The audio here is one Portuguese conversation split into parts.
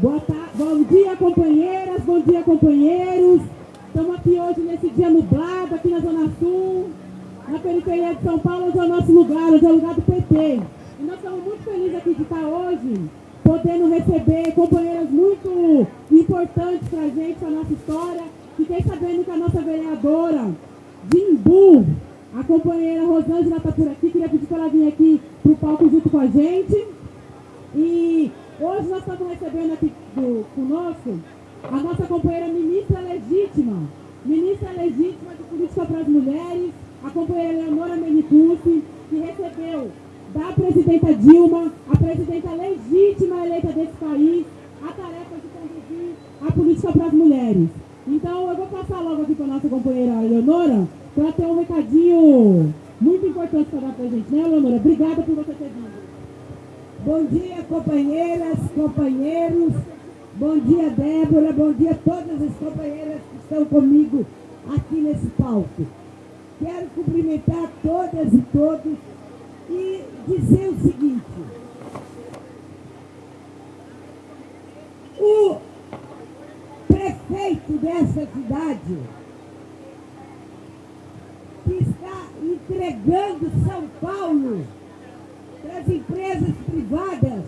Boa tarde, bom dia, companheiras, bom dia, companheiros. Estamos aqui hoje nesse dia nublado, aqui na Zona Sul, na periferia de São Paulo, onde é o nosso lugar, onde é o lugar do PT. E nós estamos muito felizes aqui de estar hoje, podendo receber companheiras muito importantes para a gente, para a nossa história. Fiquei sabendo que a nossa vereadora de Imbu, a companheira Rosângela está por aqui, queria pedir para ela vir aqui para o palco junto com a gente. E hoje nós estamos recebendo aqui do, conosco a nossa companheira ministra legítima, ministra legítima de política para as mulheres, a companheira Leonora Menicucci, que recebeu da presidenta Dilma, a presidenta legítima eleita desse país, a tarefa de conduzir a política para as mulheres. Então eu vou passar logo aqui para a nossa companheira Leonora, para ter um recadinho muito importante para dar para a gente, né, Leonora? Obrigada por você ter vindo. Bom dia, companheiras, companheiros. Bom dia, Débora. Bom dia a todas as companheiras que estão comigo aqui nesse palco. Quero cumprimentar todas e todos e dizer o seguinte. O prefeito dessa cidade que está entregando São Paulo para as empresas privadas,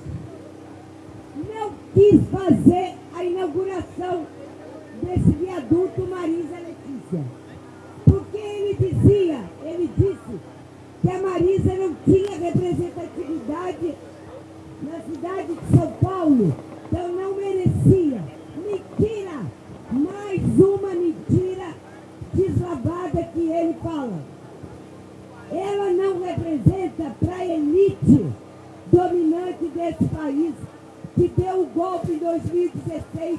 não quis fazer a inauguração desse viaduto Marisa Letícia. Porque ele dizia, ele disse que a Marisa não tinha representatividade na cidade de São Paulo, então não merecia. Mentira! Mais uma mentira deslavada que ele fala. Ela não representa para a elite dominante desse país, que deu o golpe em 2016,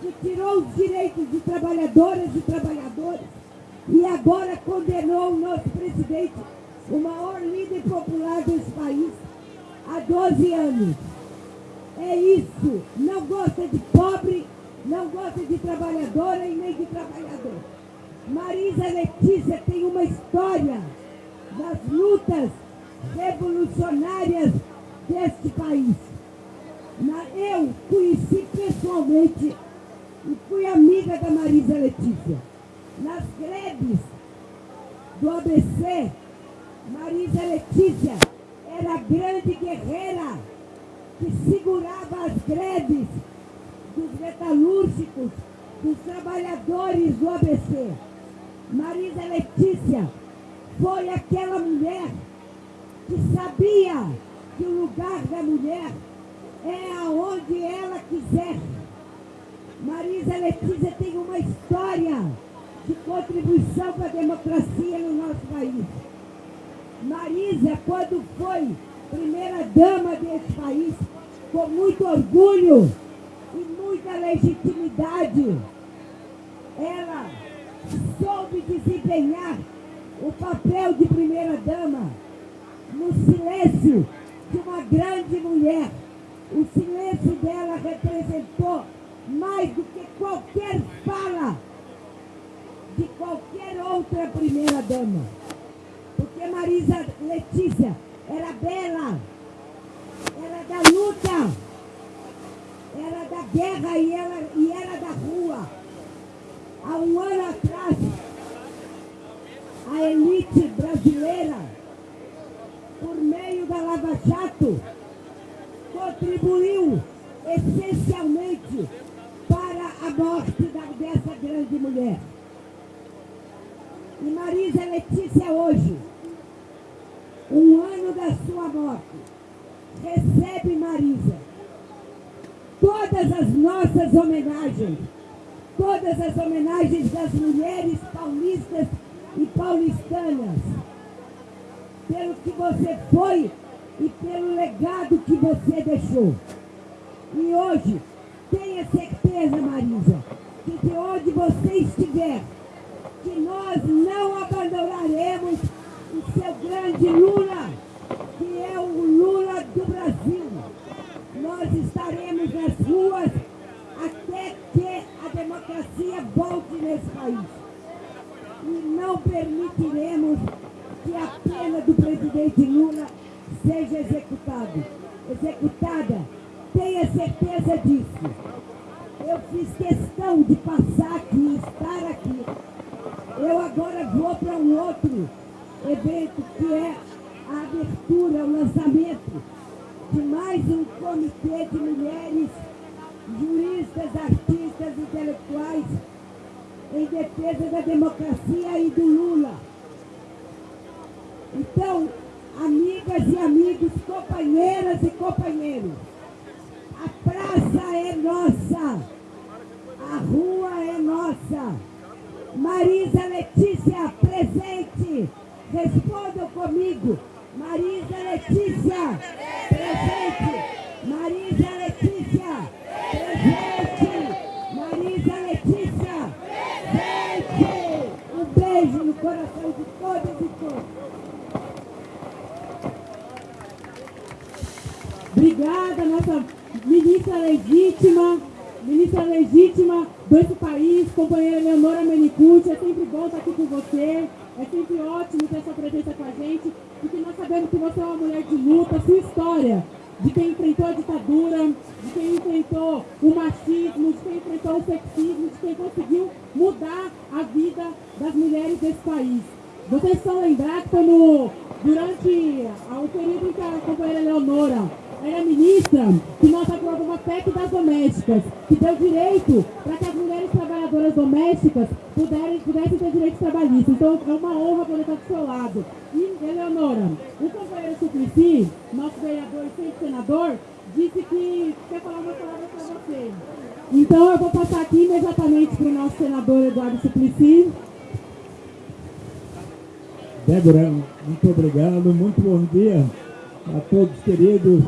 que tirou os direitos de trabalhadoras e trabalhadores e agora condenou o nosso presidente, o maior líder popular desse país, há 12 anos. É isso. Não gosta de pobre, não gosta de trabalhadora e nem de trabalhador. Marisa Letícia tem uma história das lutas revolucionárias deste país. eu conheci pessoalmente e fui amiga da Marisa Letícia. Nas greves do ABC, Marisa Letícia era a grande guerreira que segurava as greves dos metalúrgicos, dos trabalhadores do ABC. Marisa Letícia foi aquela mulher que sabia que o lugar da mulher é aonde ela quiser. Marisa Letícia tem uma história de contribuição para a democracia no nosso país. Marisa, quando foi primeira dama desse país, com muito orgulho e muita legitimidade, ela soube desempenhar o papel de primeira-dama no silêncio de uma grande mulher. O silêncio dela representou mais do que qualquer fala de qualquer outra primeira-dama. Porque Marisa Letícia era bela, era da luta, era da guerra e, ela, e era da rua. Há um ano atrás, a elite brasileira, por meio da Lava Jato, contribuiu essencialmente para a morte da, dessa grande mulher. E Marisa Letícia hoje, um ano da sua morte, recebe Marisa todas as nossas homenagens, todas as homenagens das mulheres paulistas e paulistanas, pelo que você foi e pelo legado que você deixou. E hoje, tenha certeza, Marisa, que de onde você estiver, que nós não abandonaremos o seu grande Lula, que é o Lula do Brasil. Nós estaremos nas ruas até que a democracia volte nesse país e não permitiremos que a pena do presidente Lula seja executado, executada tenha certeza disso. Eu fiz questão de passar aqui, estar aqui. Eu agora vou para um outro evento que é a abertura, o lançamento de mais um comitê de mulheres juristas, artistas, intelectuais em defesa da democracia e do Lula. Então, amigas e amigos, companheiras e companheiros, a praça é nossa, a rua é nossa. Marisa Letícia, presente, respondam comigo. Marisa Letícia, presente. Marisa Letícia, presente. Marisa Letícia, presente. Um beijo no coração de todas e todos. Obrigada, nossa ministra legítima, ministra legítima desse país, companheira Leonora Menicucci. É sempre bom estar aqui com você. É sempre ótimo ter sua presença com a gente, porque nós sabemos que você é uma mulher de luta, sua história, de quem enfrentou a ditadura, de quem enfrentou o machismo, de quem enfrentou o sexismo, de quem conseguiu mudar a vida das mulheres desse país. Vocês estão lembrados quando, durante o período em que a companheira Leonora era ministra, que nós aprovamos uma PEC das domésticas, que deu direito para que as mulheres trabalhadoras domésticas puderem, pudessem ter direitos trabalhistas. Então é uma honra poder estar do seu lado. E, Eleonora, o companheiro Suplicy, nosso vereador e senador, disse que quer falar uma palavra para você. Então eu vou passar aqui imediatamente para o nosso senador Eduardo Suplicy. Débora, muito obrigado, muito bom dia a todos queridos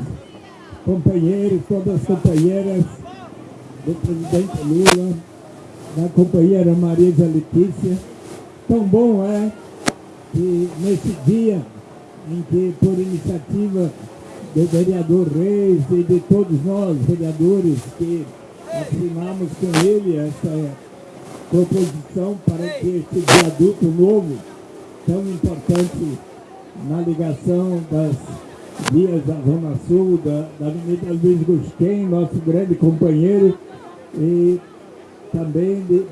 companheiros, todas as companheiras do presidente Lula, da companheira Marisa Letícia. Tão bom é que nesse dia em que, por iniciativa do vereador Reis e de todos nós, vereadores, que assinamos com ele essa proposição para que este viaduto novo, tão importante na ligação das vias da Zona Sul, da, da Avenida Luiz Gusquem, nosso grande companheiro, e também de,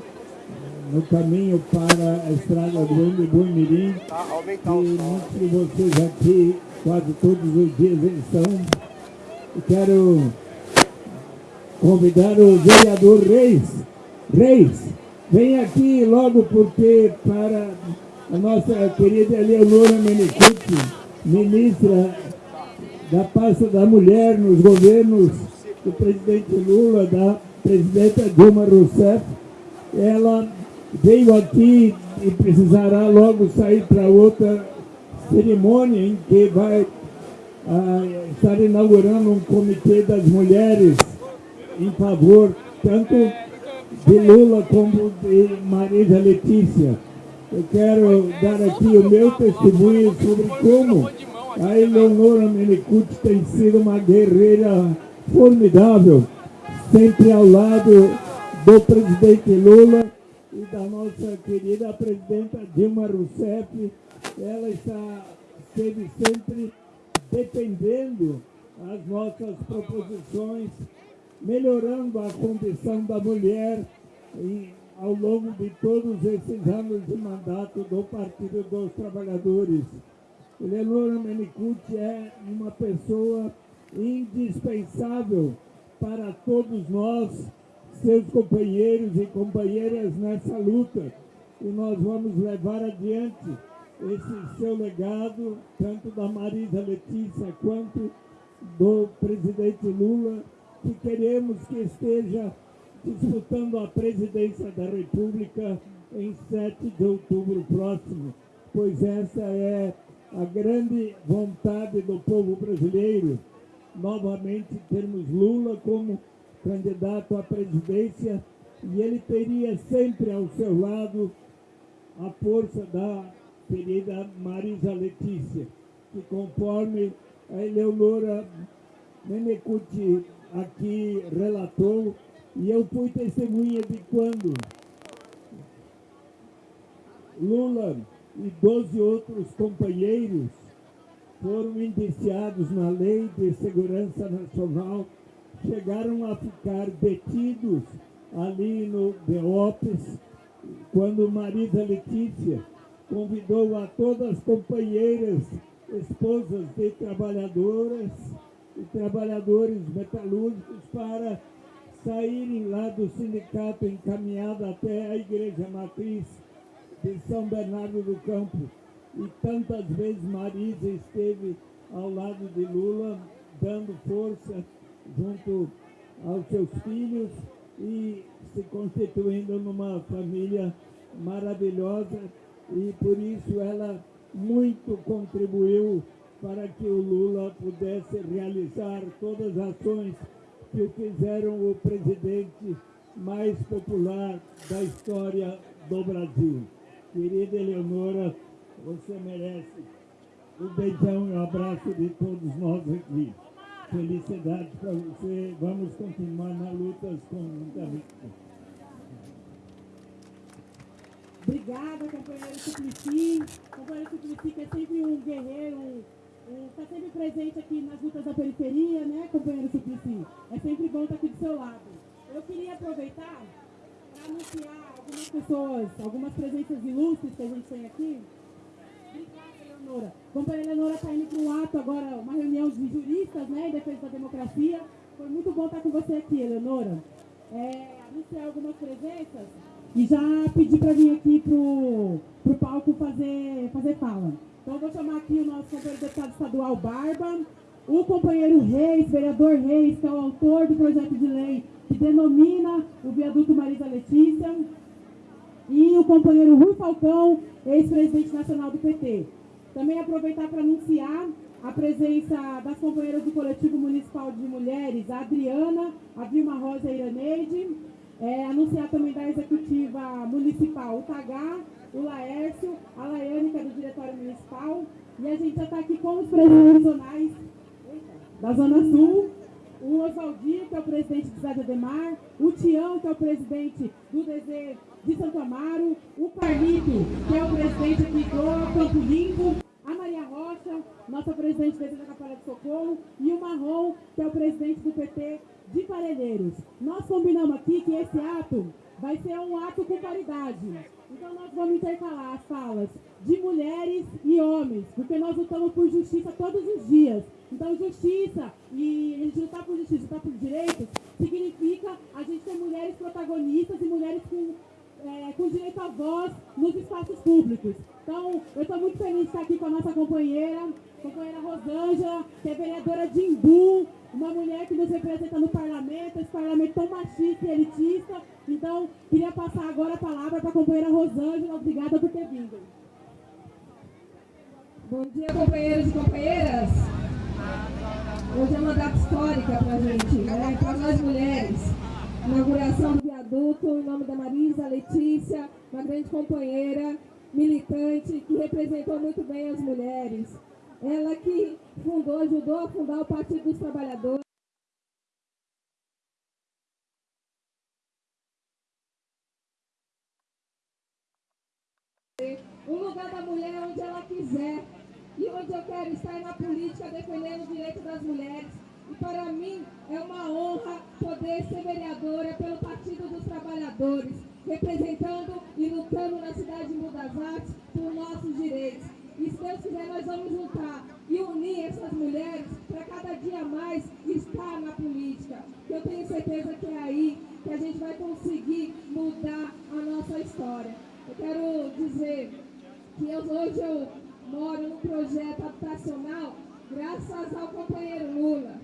no caminho para a estrada do Embu Mirim, e muitos de vocês aqui, quase todos os dias estão. Eu quero convidar o vereador Reis. Reis, vem aqui logo porque para a nossa querida Eleonora Menicucci, ministra da pasta da mulher nos governos do presidente Lula, da presidenta Dilma Rousseff. Ela veio aqui e precisará logo sair para outra cerimônia em que vai ah, estar inaugurando um comitê das mulheres em favor tanto de Lula como de Marisa Letícia. Eu quero dar aqui o meu testemunho sobre como a Eleonora Menicucci tem sido uma guerreira formidável, sempre ao lado do presidente Lula e da nossa querida presidenta Dilma Rousseff. Ela está esteve sempre defendendo as nossas proposições, melhorando a condição da mulher e, ao longo de todos esses anos de mandato do Partido dos Trabalhadores. Eleonora Menicucci é uma pessoa indispensável para todos nós, seus companheiros e companheiras nessa luta. E nós vamos levar adiante esse seu legado, tanto da Marisa Letícia quanto do presidente Lula, que queremos que esteja disputando a presidência da República em 7 de outubro próximo, pois essa é a grande vontade do povo brasileiro, novamente termos Lula como candidato à presidência e ele teria sempre ao seu lado a força da querida Marisa Letícia, que conforme a Eleonora Menecuti aqui relatou, e eu fui testemunha de quando Lula e 12 outros companheiros foram indiciados na Lei de Segurança Nacional chegaram a ficar detidos ali no Beopes, quando Marisa Letícia convidou a todas as companheiras, esposas de trabalhadoras e trabalhadores metalúrgicos para saírem lá do sindicato encaminhado até a igreja matriz de São Bernardo do Campo. E tantas vezes Marisa esteve ao lado de Lula, dando força junto aos seus filhos e se constituindo numa família maravilhosa e por isso ela muito contribuiu para que o Lula pudesse realizar todas as ações que fizeram o presidente mais popular da história do Brasil. Querida Eleonora, você merece um beijão e um abraço de todos nós aqui. Felicidade para você. Vamos continuar na luta com muita vida. Obrigada, companheiro Suplicy. Companheiro Suplicy, que é sempre um guerreiro, está sempre presente aqui nas lutas da periferia, né, companheiro Suplicy? É sempre bom estar aqui do seu lado. Eu queria aproveitar para anunciar algumas pessoas, algumas presenças ilustres que a gente tem aqui. Obrigada, Eleonora. Companheira Eleonora está indo para um ato agora, uma reunião de juristas, né, em defesa da democracia. Foi muito bom estar com você aqui, Eleonora. É, anunciar algumas presenças. E já pedi para vir aqui pro, pro palco fazer, fazer fala. Então vou chamar aqui o nosso companheiro deputado estadual Barba, o companheiro Reis, vereador Reis, que é o autor do projeto de lei que denomina o viaduto Marisa Letícia, e o companheiro Rui Falcão, ex-presidente nacional do PT. Também aproveitar para anunciar a presença das companheiras do coletivo municipal de mulheres, a Adriana, a Vilma Rosa Iraneide, é, anunciar também da executiva municipal, o Tagá, o Laércio, a Laiane, que é do diretório municipal, e a gente já está aqui com os presidentes zonais da Zona Sul, o Oswaldinho, que é o presidente de Zé Ademar, o Tião, que é o presidente do DZ de Santo Amaro, o Carlito, que é o presidente aqui do Campo Limpo, a Maria Rocha, nossa presidente da Capela de Socorro, e o Marrom, que é o presidente do PT de Parelheiros. Nós combinamos aqui que esse ato vai ser um ato com paridade. Então nós vamos intercalar as falas de mulheres e homens, porque nós lutamos por justiça todos os dias. Então justiça, e a gente lutar por justiça, lutar por direitos, significa a gente ter mulheres protagonistas e mulheres com, é, com direito à voz nos espaços públicos. Então eu estou muito feliz de estar aqui com a nossa companheira, companheira Rosângela, que é vereadora de Imbu, uma mulher que nos representa no parlamento, esse parlamento tão machista e elitista. Então, queria passar agora a palavra para a companheira Rosângela. Obrigada por ter vindo. Bom dia, companheiros e companheiras. Hoje é uma data histórica para a gente, né? para nós mulheres. Inauguração do viaduto, em nome da Marisa Letícia, uma grande companheira, militante, que representou muito bem as mulheres. Ela que fundou, ajudou a fundar o Partido dos Trabalhadores. Um lugar da mulher onde ela quiser. E onde eu quero estar na política defendendo o direito das mulheres. E para mim é uma honra poder ser vereadora pelo Partido dos Trabalhadores, representando e lutando na cidade de Mudas Artes por nossos direitos. E se Deus quiser, nós vamos juntar e unir essas mulheres para cada dia mais estar na política. Eu tenho certeza que é aí que a gente vai conseguir mudar a nossa história. Eu quero dizer que eu, hoje eu moro num projeto habitacional graças ao companheiro Lula,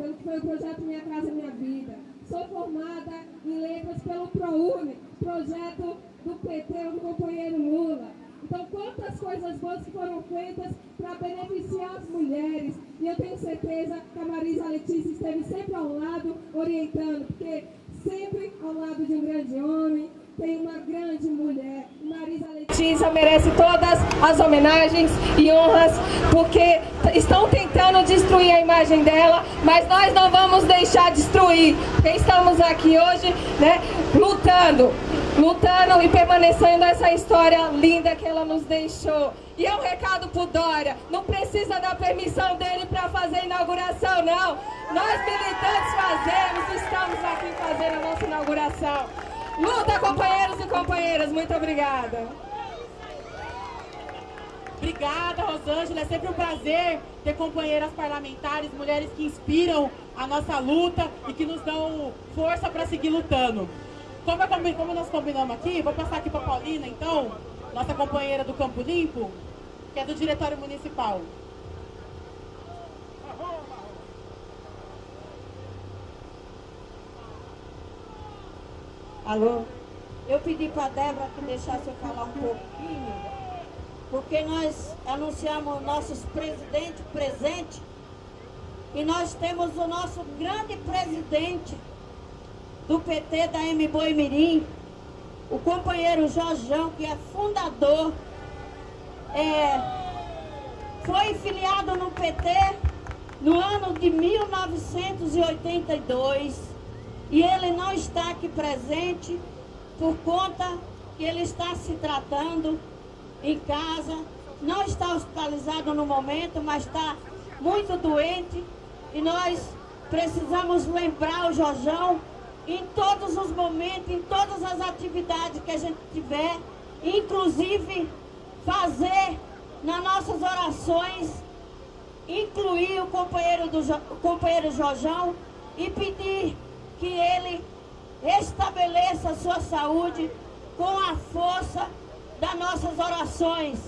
pelo que foi o projeto Minha Casa Minha Vida. Sou formada em letras pelo ProUni, projeto do PT, do companheiro Lula. Então, quantas coisas boas que foram feitas para beneficiar as mulheres. E eu tenho certeza que a Marisa Letícia esteve sempre ao lado, orientando, porque sempre ao lado de um grande homem tem uma grande mulher. Marisa Letícia merece todas as homenagens e honras, porque estão tentando destruir a imagem dela, mas nós não vamos deixar destruir, porque estamos aqui hoje, né, lutando, lutando e permanecendo essa história linda que ela nos deixou. E é um recado pro Dória, não precisa da permissão dele para fazer a inauguração, não. Nós militantes fazemos, estamos aqui fazendo a nossa inauguração. Luta, companheiros e companheiras, muito obrigada. Obrigada, Rosângela. É sempre um prazer ter companheiras parlamentares, mulheres que inspiram a nossa luta e que nos dão força para seguir lutando. Como, como nós combinamos aqui, vou passar aqui para Paulina, então, nossa companheira do Campo Limpo, que é do Diretório Municipal. Alô? Eu pedi para a Débora que deixasse eu falar um pouquinho, porque nós anunciamos nossos presidentes presentes e nós temos o nosso grande presidente do PT da M Boi Mirim, o companheiro Jorjão, que é fundador, é, foi filiado no PT no ano de 1982 e ele não está aqui presente por conta que ele está se tratando em casa, não está hospitalizado no momento, mas está muito doente. E nós precisamos lembrar o Jorjão em todos os momentos, em todas as atividades que a gente tiver, inclusive fazer nas nossas orações, incluir o companheiro, do, o companheiro Jorjão e pedir que ele estabeleça a sua saúde com a força das nossas orações.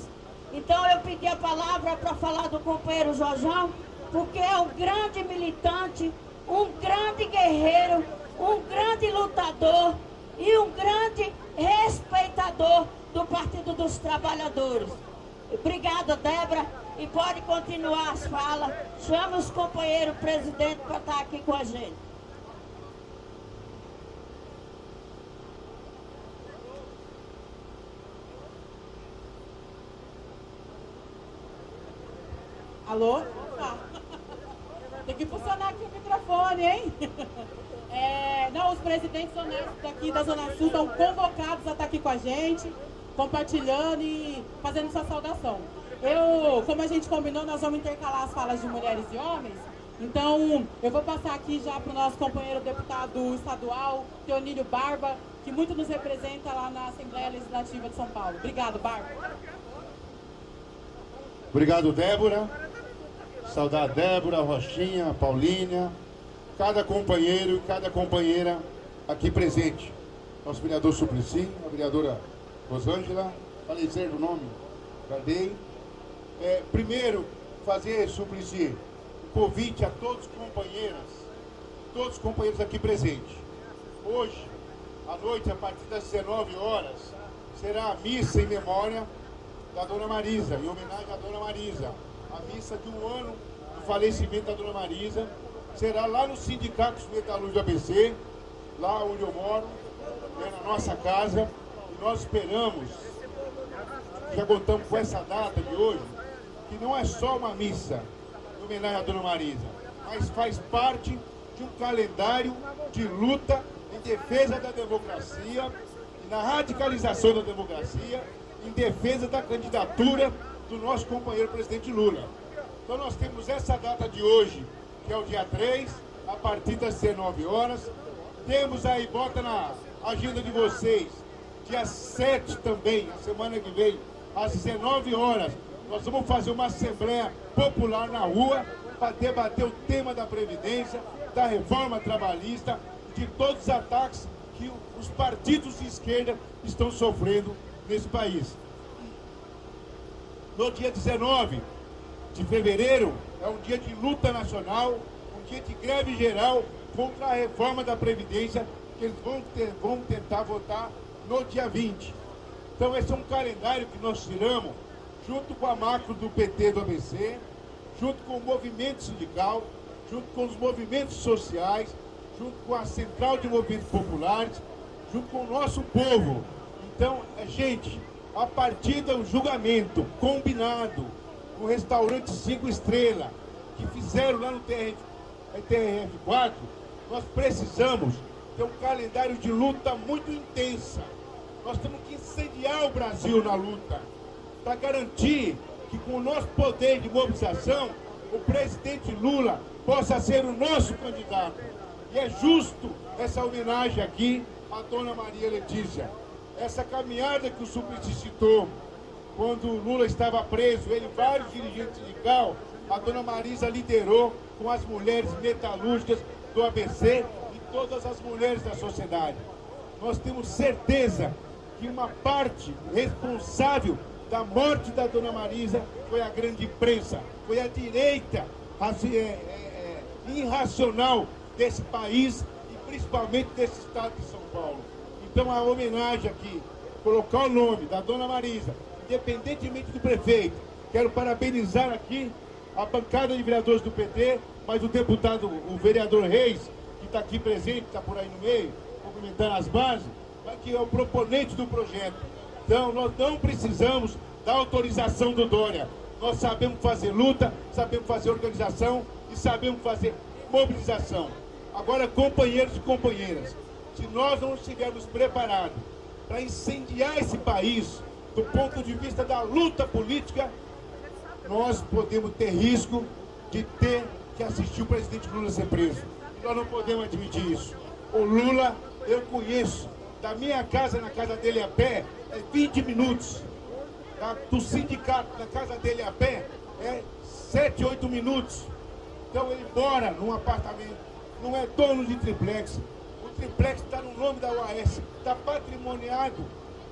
Então eu pedi a palavra para falar do companheiro Jorjão, porque é um grande militante, um grande guerreiro, um grande lutador e um grande respeitador do Partido dos Trabalhadores. Obrigada, Débora, e pode continuar as falas. Chama os companheiros presidente para estar aqui com a gente. Alô? Tem que funcionar aqui o microfone, hein? É, não, os presidentes honestos daqui da Zona Sul estão convocados a estar aqui com a gente, compartilhando e fazendo sua saudação. Eu, como a gente combinou, nós vamos intercalar as falas de mulheres e homens. Então, eu vou passar aqui já para o nosso companheiro deputado estadual, Teonílio Barba, que muito nos representa lá na Assembleia Legislativa de São Paulo. Obrigado, Barba. Obrigado, Débora. Saudar Débora, Rochinha, Paulínia, cada companheiro e cada companheira aqui presente. Nosso vereador Suplicy, a vereadora Rosângela, falei certo o nome? Guardei. É, primeiro, fazer, Suplicy, um convite a todos os companheiras, todos os companheiros aqui presentes. Hoje, à noite, a partir das 19 horas, será a missa em memória da Dona Marisa, em homenagem à Dona Marisa a missa de um ano do falecimento da Dona Marisa. Será lá no Sindicato dos Metalúrgicos do ABC, lá onde eu moro, é na nossa casa. E nós esperamos, já contamos com essa data de hoje, que não é só uma missa em homenagem à Dona Marisa, mas faz parte de um calendário de luta em defesa da democracia na radicalização da democracia, em defesa da candidatura do nosso companheiro presidente Lula. Então nós temos essa data de hoje, que é o dia 3, a partir das 19 horas. Temos aí, bota na agenda de vocês, dia 7 também, a semana que vem, às 19 horas, nós vamos fazer uma assembleia popular na rua para debater o tema da Previdência, da reforma trabalhista, de todos os ataques que os partidos de esquerda estão sofrendo nesse país. No dia 19 de fevereiro, é um dia de luta nacional, um dia de greve geral contra a reforma da Previdência, que eles vão, ter, vão tentar votar no dia 20. Então esse é um calendário que nós tiramos, junto com a macro do PT do ABC, junto com o movimento sindical, junto com os movimentos sociais, junto com a Central de Movimentos Populares, junto com o nosso povo. Então, é gente, a partir do julgamento combinado no restaurante 5 estrelas que fizeram lá no TRF, TRF4, nós precisamos ter um calendário de luta muito intensa. Nós temos que incendiar o Brasil na luta para garantir que com o nosso poder de mobilização, o presidente Lula possa ser o nosso candidato. E é justo essa homenagem aqui à dona Maria Letícia. Essa caminhada que o Suplicy citou, quando o Lula estava preso, ele e vários dirigentes sindicais, a dona Marisa liderou com as mulheres metalúrgicas do ABC e todas as mulheres da sociedade. Nós temos certeza que uma parte responsável da morte da dona Marisa foi a grande imprensa, foi a direita é, é, é, irracional desse país e principalmente desse estado de São Paulo. Então a homenagem aqui, colocar o nome da dona Marisa, independentemente do prefeito, quero parabenizar aqui a bancada de vereadores do PT, mas o deputado, o vereador Reis, que está aqui presente, está por aí no meio, cumprimentando as bases, que é o proponente do projeto. Então, nós não precisamos da autorização do Dória. Nós sabemos fazer luta, sabemos fazer organização e sabemos fazer mobilização. Agora, companheiros e companheiras, se nós não estivermos preparados para incendiar esse país do ponto de vista da luta política, nós podemos ter risco de ter que assistir o presidente Lula ser preso. Nós não podemos admitir isso. O Lula, eu conheço, da minha casa na casa dele a pé, é 20 minutos. Da, do sindicato na casa dele a pé, é 7, 8 minutos. Então ele mora num apartamento, não é dono de triplex. O triplex está no nome da UAS, está patrimoniado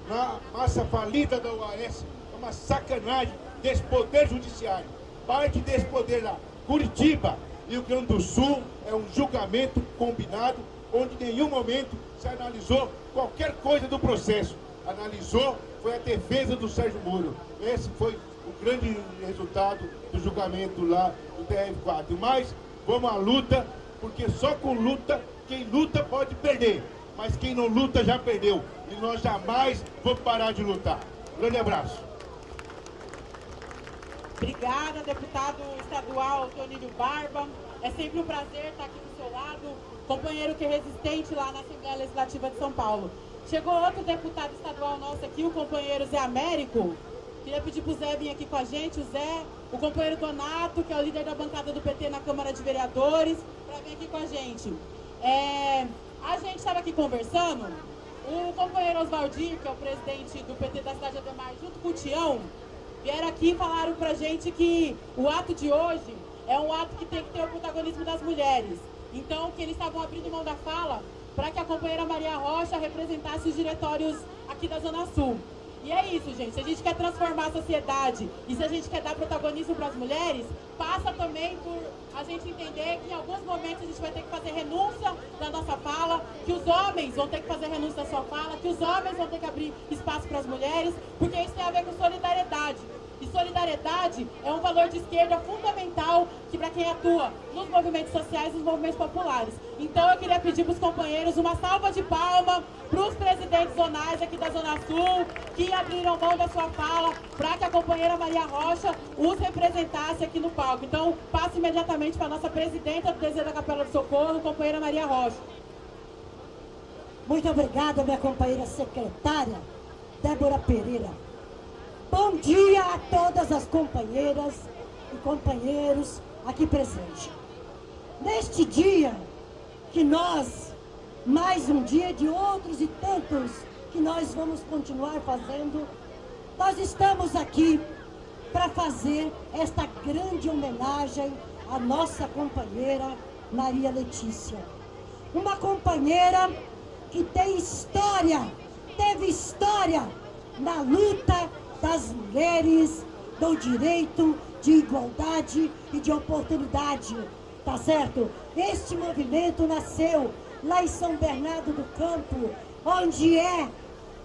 na massa falida da UAS. É uma sacanagem desse poder judiciário. Parte desse poder lá. Curitiba, Rio Grande do Sul, é um julgamento combinado, onde em nenhum momento se analisou qualquer coisa do processo. Analisou, foi a defesa do Sérgio Moro. Esse foi o grande resultado do julgamento lá do TRF4. Mas vamos à luta, porque só com luta, quem luta pode perder. Mas quem não luta já perdeu. E nós jamais vamos parar de lutar. Grande abraço. Obrigada, deputado estadual Tonílio Barba. É sempre um prazer estar aqui do seu lado, companheiro que é resistente lá na Assembleia Legislativa de São Paulo. Chegou outro deputado estadual nosso aqui, o companheiro Zé Américo. Queria pedir para o Zé vir aqui com a gente, o Zé, o companheiro Donato, que é o líder da bancada do PT na Câmara de Vereadores, para vir aqui com a gente. É, a gente estava aqui conversando, o companheiro Oswaldir, que é o presidente do PT da cidade de Ademar, junto com o Tião, vieram aqui e falaram pra gente que o ato de hoje é um ato que tem que ter o protagonismo das mulheres. Então, que eles estavam abrindo mão da fala para que a companheira Maria Rocha representasse os diretórios aqui da Zona Sul. E é isso, gente. Se a gente quer transformar a sociedade e se a gente quer dar protagonismo para as mulheres, passa também por a gente entender que em alguns momentos a gente vai ter que fazer renúncia da nossa fala, que os homens vão ter que fazer renúncia da sua fala, que os homens vão ter que abrir espaço para as mulheres, porque isso tem a ver com solidariedade. E solidariedade é um valor de esquerda fundamental que para quem atua nos movimentos sociais e nos movimentos populares. Então eu queria pedir para os companheiros uma salva de palma para os presidentes zonais aqui da Zona Sul, que abriram mão da sua fala para que a companheira Maria Rocha os representasse aqui no palco. Então passo imediatamente para a nossa presidenta do Desejo da Capela do Socorro, companheira Maria Rocha. Muito obrigada, minha companheira secretária, Débora Pereira. Bom dia a todas as companheiras e companheiros aqui presentes. Neste dia que nós, mais um dia de outros e tantos que nós vamos continuar fazendo, nós estamos aqui para fazer esta grande homenagem à nossa companheira Maria Letícia. Uma companheira que tem história, teve história na luta das mulheres, do direito de igualdade e de oportunidade, tá certo? Este movimento nasceu lá em São Bernardo do Campo, onde é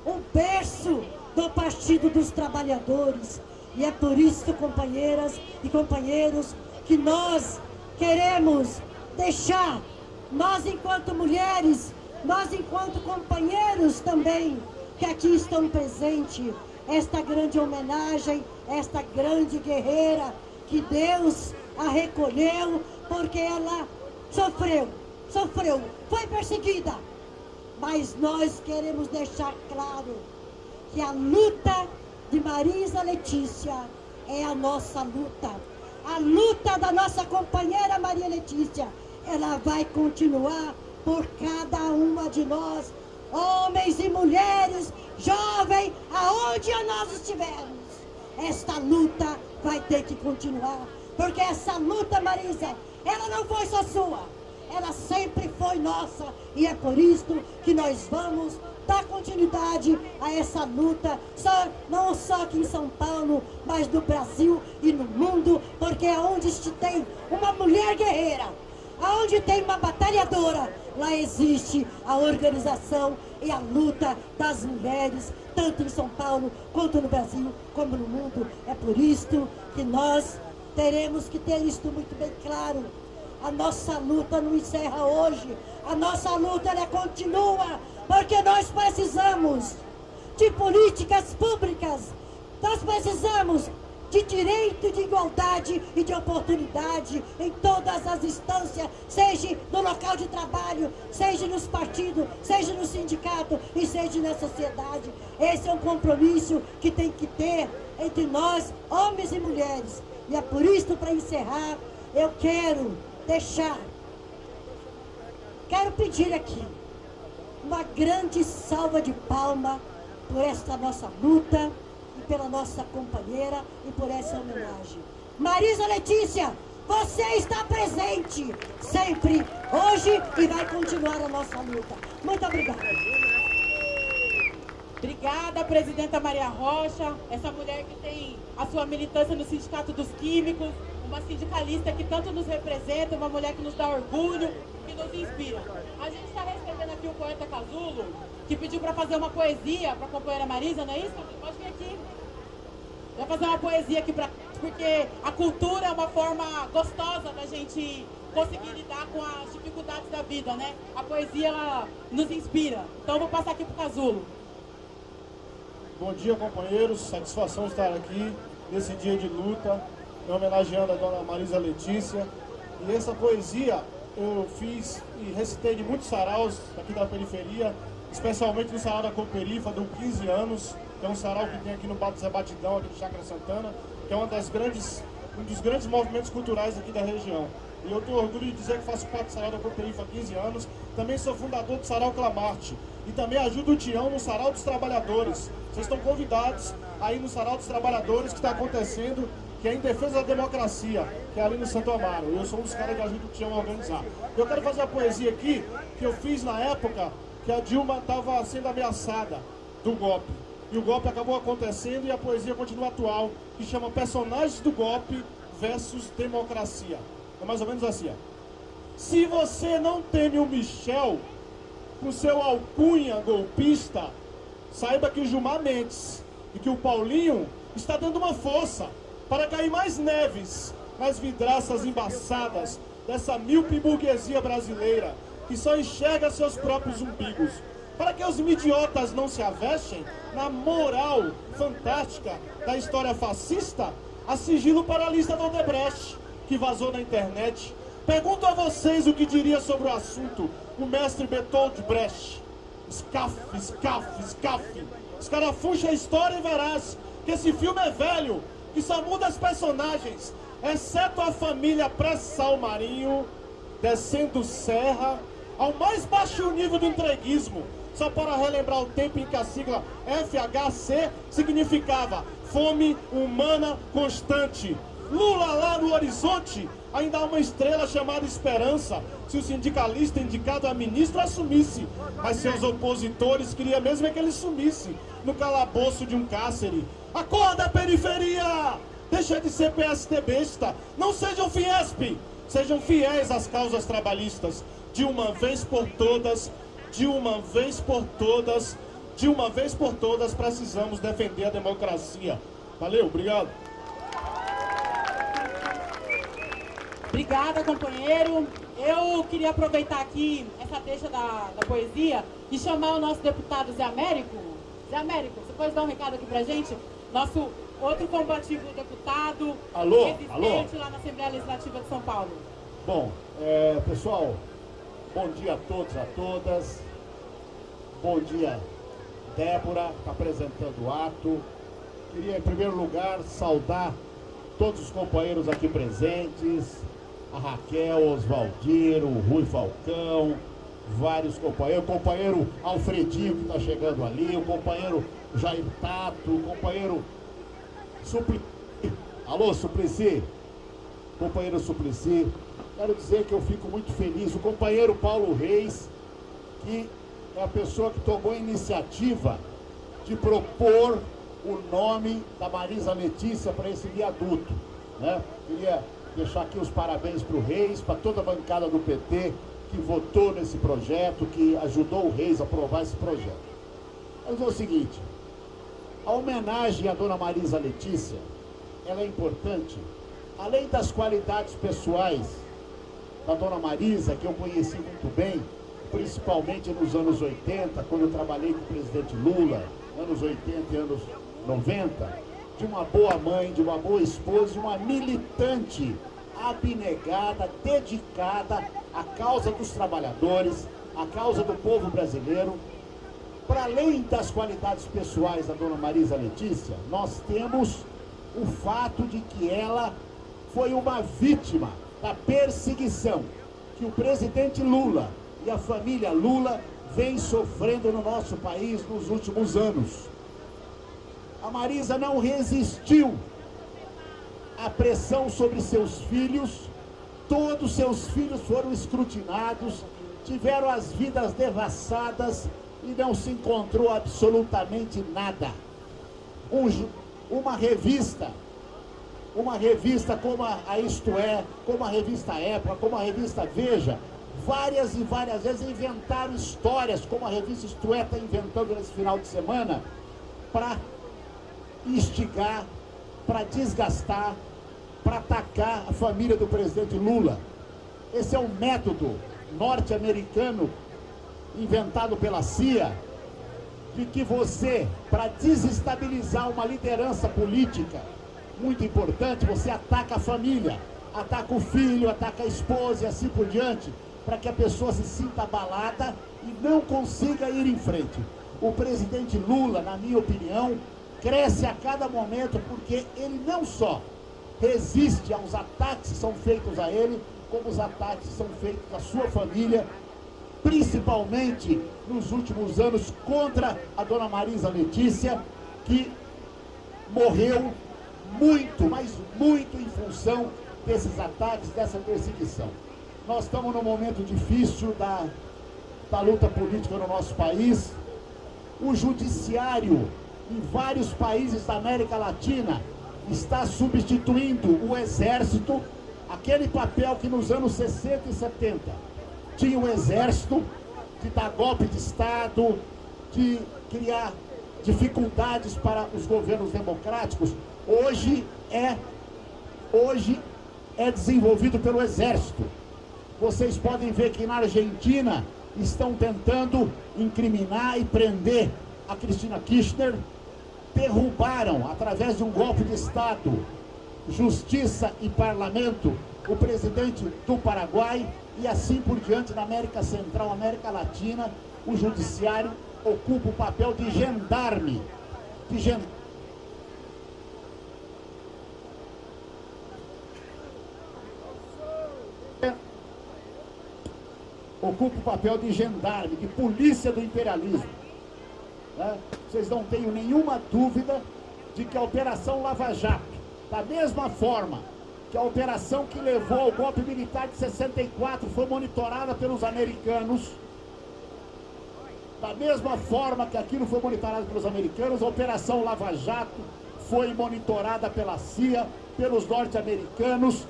o berço do Partido dos Trabalhadores. E é por isso, companheiras e companheiros, que nós queremos deixar, nós enquanto mulheres, nós enquanto companheiros também, que aqui estão presentes, esta grande homenagem, esta grande guerreira que Deus a recolheu porque ela sofreu, sofreu, foi perseguida. Mas nós queremos deixar claro que a luta de Marisa Letícia é a nossa luta. A luta da nossa companheira Maria Letícia, ela vai continuar por cada uma de nós, homens e mulheres, jovens, aonde nós estivermos. Esta luta vai ter que continuar, porque essa luta, Marisa, ela não foi só sua, ela sempre foi nossa, e é por isso que nós vamos dar continuidade a essa luta, só, não só aqui em São Paulo, mas no Brasil e no mundo, porque é onde tem uma mulher guerreira, aonde tem uma batalhadora, lá existe a organização e a luta das mulheres, tanto em São Paulo, quanto no Brasil, como no mundo. É por isto que nós teremos que ter isto muito bem claro. A nossa luta não encerra hoje, a nossa luta ela continua, porque nós precisamos de políticas públicas, nós precisamos de direito de igualdade e de oportunidade em todas as instâncias, seja no local de trabalho, seja nos partidos, seja no sindicato e seja na sociedade. Esse é um compromisso que tem que ter entre nós, homens e mulheres. E é por isso, para encerrar, eu quero deixar, quero pedir aqui uma grande salva de palma por esta nossa luta pela nossa companheira e por essa homenagem. Marisa Letícia, você está presente sempre, hoje e vai continuar a nossa luta. Muito obrigada. Obrigada, presidenta Maria Rocha, essa mulher que tem a sua militância no Sindicato dos Químicos, uma sindicalista que tanto nos representa, uma mulher que nos dá orgulho, que nos inspira. A gente está recebendo aqui o poeta Casulo, que pediu para fazer uma poesia para a companheira Marisa, não é isso? Pode vir aqui. Vai fazer uma poesia aqui para porque a cultura é uma forma gostosa da gente conseguir lidar com as dificuldades da vida, né? A poesia ela nos inspira. Então vou passar aqui para o Casulo. Bom dia, companheiros. Satisfação estar aqui nesse dia de luta, homenageando a dona Marisa Letícia. E essa poesia eu fiz e recitei de muitos saraus aqui da periferia, especialmente no sarau da Cooperifa, de 15 anos, que é um sarau que tem aqui no Bato Zé Batidão, aqui de Chácara Santana, que é uma das grandes, um dos grandes movimentos culturais aqui da região. E eu tenho orgulho de dizer que faço parte do Sarau da Cooperifa há 15 anos. Também sou fundador do Sarau Clamarte. E também ajudo o Tião no Sarau dos Trabalhadores. Vocês estão convidados aí no Sarau dos Trabalhadores que está acontecendo, que é em defesa da democracia, que é ali no Santo Amaro. Eu sou um dos caras que ajuda o Tião a organizar. Eu quero fazer a poesia aqui, que eu fiz na época que a Dilma estava sendo ameaçada do golpe. E o golpe acabou acontecendo e a poesia continua atual, que chama Personagens do Golpe versus Democracia. É mais ou menos assim, ó. Se você não teme o Michel com seu alcunha golpista, saiba que o Gilmar Mendes e que o Paulinho está dando uma força para cair mais neves nas vidraças embaçadas dessa míope burguesia brasileira que só enxerga seus próprios umbigos. Para que os idiotas não se avestem na moral fantástica da história fascista, a sigilo para a lista do Odebrecht que vazou na internet. Pergunto a vocês o que diria sobre o assunto o mestre Bertold Brecht. Scaf, scaf, scaf. Escarafuncha a história e verás que esse filme é velho, que só muda as personagens, exceto a família pré-sal marinho, descendo serra, ao mais baixo nível do entreguismo, só para relembrar o tempo em que a sigla FHC significava fome humana constante. Lula lá no horizonte, ainda há uma estrela chamada esperança, se o sindicalista indicado a ministro assumisse, mas seus opositores queriam mesmo é que ele sumisse no calabouço de um cárcere. Acorda, periferia! Deixa de ser PST besta, não sejam Fiesp, sejam fiéis às causas trabalhistas, de uma vez por todas, de uma vez por todas, de uma vez por todas precisamos defender a democracia. Valeu, obrigado. Obrigada, companheiro. Eu queria aproveitar aqui essa deixa da, da poesia e chamar o nosso deputado Zé Américo Zé Américo, você pode dar um recado aqui pra gente? Nosso outro combativo deputado, Alô, alô. lá na Assembleia Legislativa de São Paulo. Bom, é, pessoal, bom dia a todos, a todas. Bom dia, Débora, está apresentando o ato. Queria, em primeiro lugar, saudar todos os companheiros aqui presentes, a Raquel, Oswaldir, o Rui Falcão, vários companheiros, o companheiro Alfredinho que está chegando ali, o companheiro Jair Tato, o companheiro Supli... Alô, Suplicy? Companheiro Suplicy, quero dizer que eu fico muito feliz. O companheiro Paulo Reis, que é a pessoa que tomou a iniciativa de propor o nome da Marisa Letícia para esse viaduto. Né? Queria deixar aqui os parabéns para o Reis, para toda a bancada do PT que votou nesse projeto, que ajudou o Reis a aprovar esse projeto. Mas é o seguinte, a homenagem à dona Marisa Letícia, ela é importante, além das qualidades pessoais da dona Marisa, que eu conheci muito bem, principalmente nos anos 80, quando eu trabalhei com o presidente Lula, anos 80 e anos 90, de uma boa mãe, de uma boa esposa, de uma militante abnegada, dedicada à causa dos trabalhadores, à causa do povo brasileiro. Para além das qualidades pessoais da dona Marisa Letícia, nós temos o fato de que ela foi uma vítima da perseguição que o presidente Lula e a família Lula vem sofrendo no nosso país nos últimos anos. A Marisa não resistiu à pressão sobre seus filhos, todos seus filhos foram escrutinados, tiveram as vidas devassadas e não se encontrou absolutamente nada. Um, uma revista, uma revista como a, a Isto É, como a revista Época, como a revista Veja, várias e várias vezes inventaram histórias, como a revista Isto É está inventando nesse final de semana, para instigar, para desgastar, para atacar a família do presidente Lula. Esse é um método norte-americano inventado pela CIA, de que você, para desestabilizar uma liderança política muito importante, você ataca a família, ataca o filho, ataca a esposa e assim por diante, para que a pessoa se sinta abalada e não consiga ir em frente. O presidente Lula, na minha opinião, cresce a cada momento porque ele não só resiste aos ataques que são feitos a ele, como os ataques que são feitos à sua família, principalmente nos últimos anos contra a dona Marisa Letícia, que morreu muito, mas muito em função desses ataques, dessa perseguição. Nós estamos num momento difícil da, da luta política no nosso país. O judiciário em vários países da América Latina está substituindo o exército, aquele papel que nos anos 60 e 70 tinha o exército de dar golpe de Estado, de criar dificuldades para os governos democráticos, hoje é, hoje é desenvolvido pelo exército. Vocês podem ver que na Argentina estão tentando incriminar e prender a Cristina Kirchner, derrubaram, através de um golpe de Estado, justiça e parlamento, o presidente do Paraguai e assim por diante na América Central, América Latina, o judiciário ocupa o papel de gendarme, de gen... ocupa o papel de gendarme, de polícia do imperialismo. Né? Vocês não tenham nenhuma dúvida de que a Operação Lava Jato, da mesma forma que a operação que levou ao golpe militar de 64 foi monitorada pelos americanos, da mesma forma que aquilo foi monitorado pelos americanos, a Operação Lava Jato foi monitorada pela CIA, pelos norte-americanos.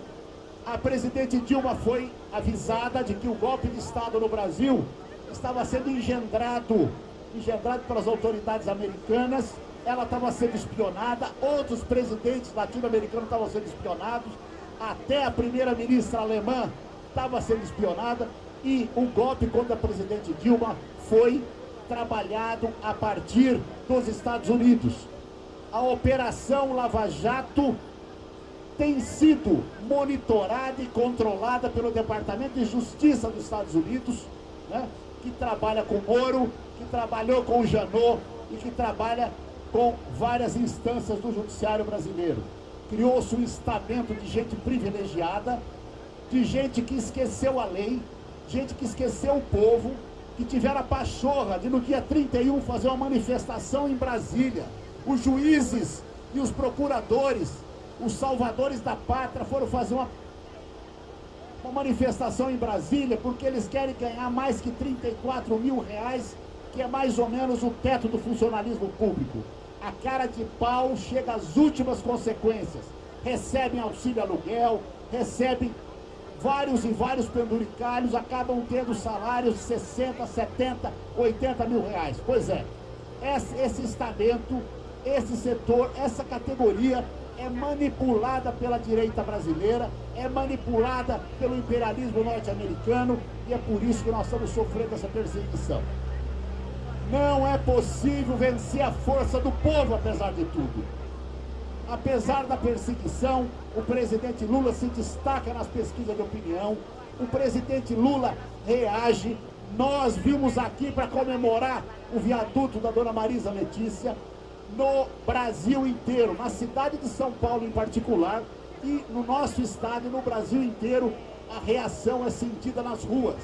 A presidente Dilma foi avisada de que o golpe de Estado no Brasil estava sendo engendrado, engendrado pelas autoridades americanas, ela estava sendo espionada, outros presidentes latino-americanos estavam sendo espionados, até a primeira-ministra alemã estava sendo espionada, e o golpe contra a presidente Dilma foi trabalhado a partir dos Estados Unidos. A Operação Lava Jato tem sido monitorada e controlada pelo Departamento de Justiça dos Estados Unidos, né, que trabalha com Moro, que trabalhou com o Janot e que trabalha com várias instâncias do judiciário brasileiro. Criou-se um estamento de gente privilegiada, de gente que esqueceu a lei, gente que esqueceu o povo, que tiveram a pachorra de no dia 31 fazer uma manifestação em Brasília. Os juízes e os procuradores, os salvadores da pátria foram fazer uma, uma manifestação em Brasília porque eles querem ganhar mais que 34 mil reais, que é mais ou menos o teto do funcionalismo público. A cara de pau chega às últimas consequências. Recebem auxílio aluguel, recebem vários e vários penduricalhos acabam tendo salários de 60, 70, 80 mil reais. Pois é, esse, esse estamento, esse setor, essa categoria é manipulada pela direita brasileira, é manipulada pelo imperialismo norte-americano e é por isso que nós estamos sofrendo essa perseguição. Não é possível vencer a força do povo, apesar de tudo. Apesar da perseguição, o presidente Lula se destaca nas pesquisas de opinião, o presidente Lula reage. Nós vimos aqui para comemorar o viaduto da dona Marisa Letícia no Brasil inteiro, na cidade de São Paulo em particular, e no nosso estado e no Brasil inteiro, a reação é sentida nas ruas.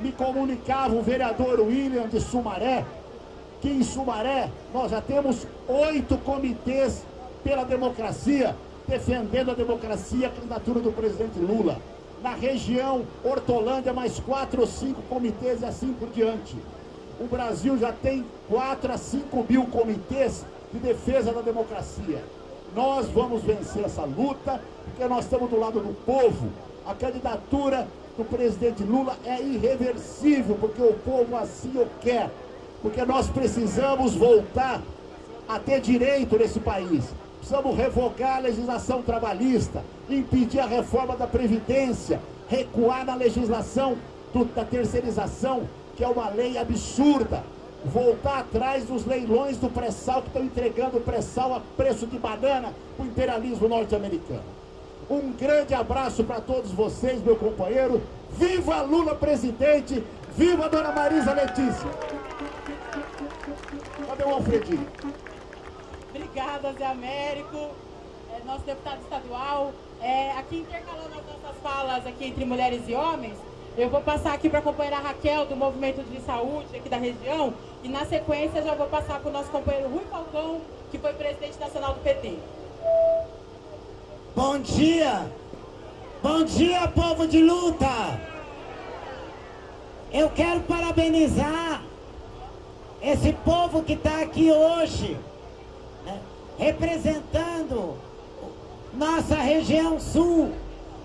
Me comunicava o vereador William de Sumaré, que em Sumaré nós já temos oito comitês pela democracia, defendendo a democracia, a candidatura do presidente Lula. Na região Hortolândia, mais quatro ou cinco comitês e assim por diante. O Brasil já tem 4 a 5 mil comitês de defesa da democracia. Nós vamos vencer essa luta, porque nós estamos do lado do povo. A candidatura do presidente Lula é irreversível, porque o povo assim o quer. Porque nós precisamos voltar a ter direito nesse país. Precisamos revogar a legislação trabalhista, impedir a reforma da Previdência, recuar na legislação do, da terceirização, que é uma lei absurda, voltar atrás dos leilões do pré-sal que estão entregando o pré-sal a preço de banana para o imperialismo norte-americano. Um grande abraço para todos vocês, meu companheiro. Viva Lula presidente! Viva Dona Marisa Letícia! Cadê o Alfredinho? Obrigada, Zé Américo, é, nosso deputado estadual. É, aqui intercalando as nossas falas aqui entre mulheres e homens, eu vou passar aqui para a companheira Raquel, do Movimento de Saúde aqui da região, e na sequência já vou passar para o nosso companheiro Rui Falcão, que foi presidente nacional do PT. Bom dia! Bom dia, povo de luta! Eu quero parabenizar esse povo que está aqui hoje representando nossa região sul,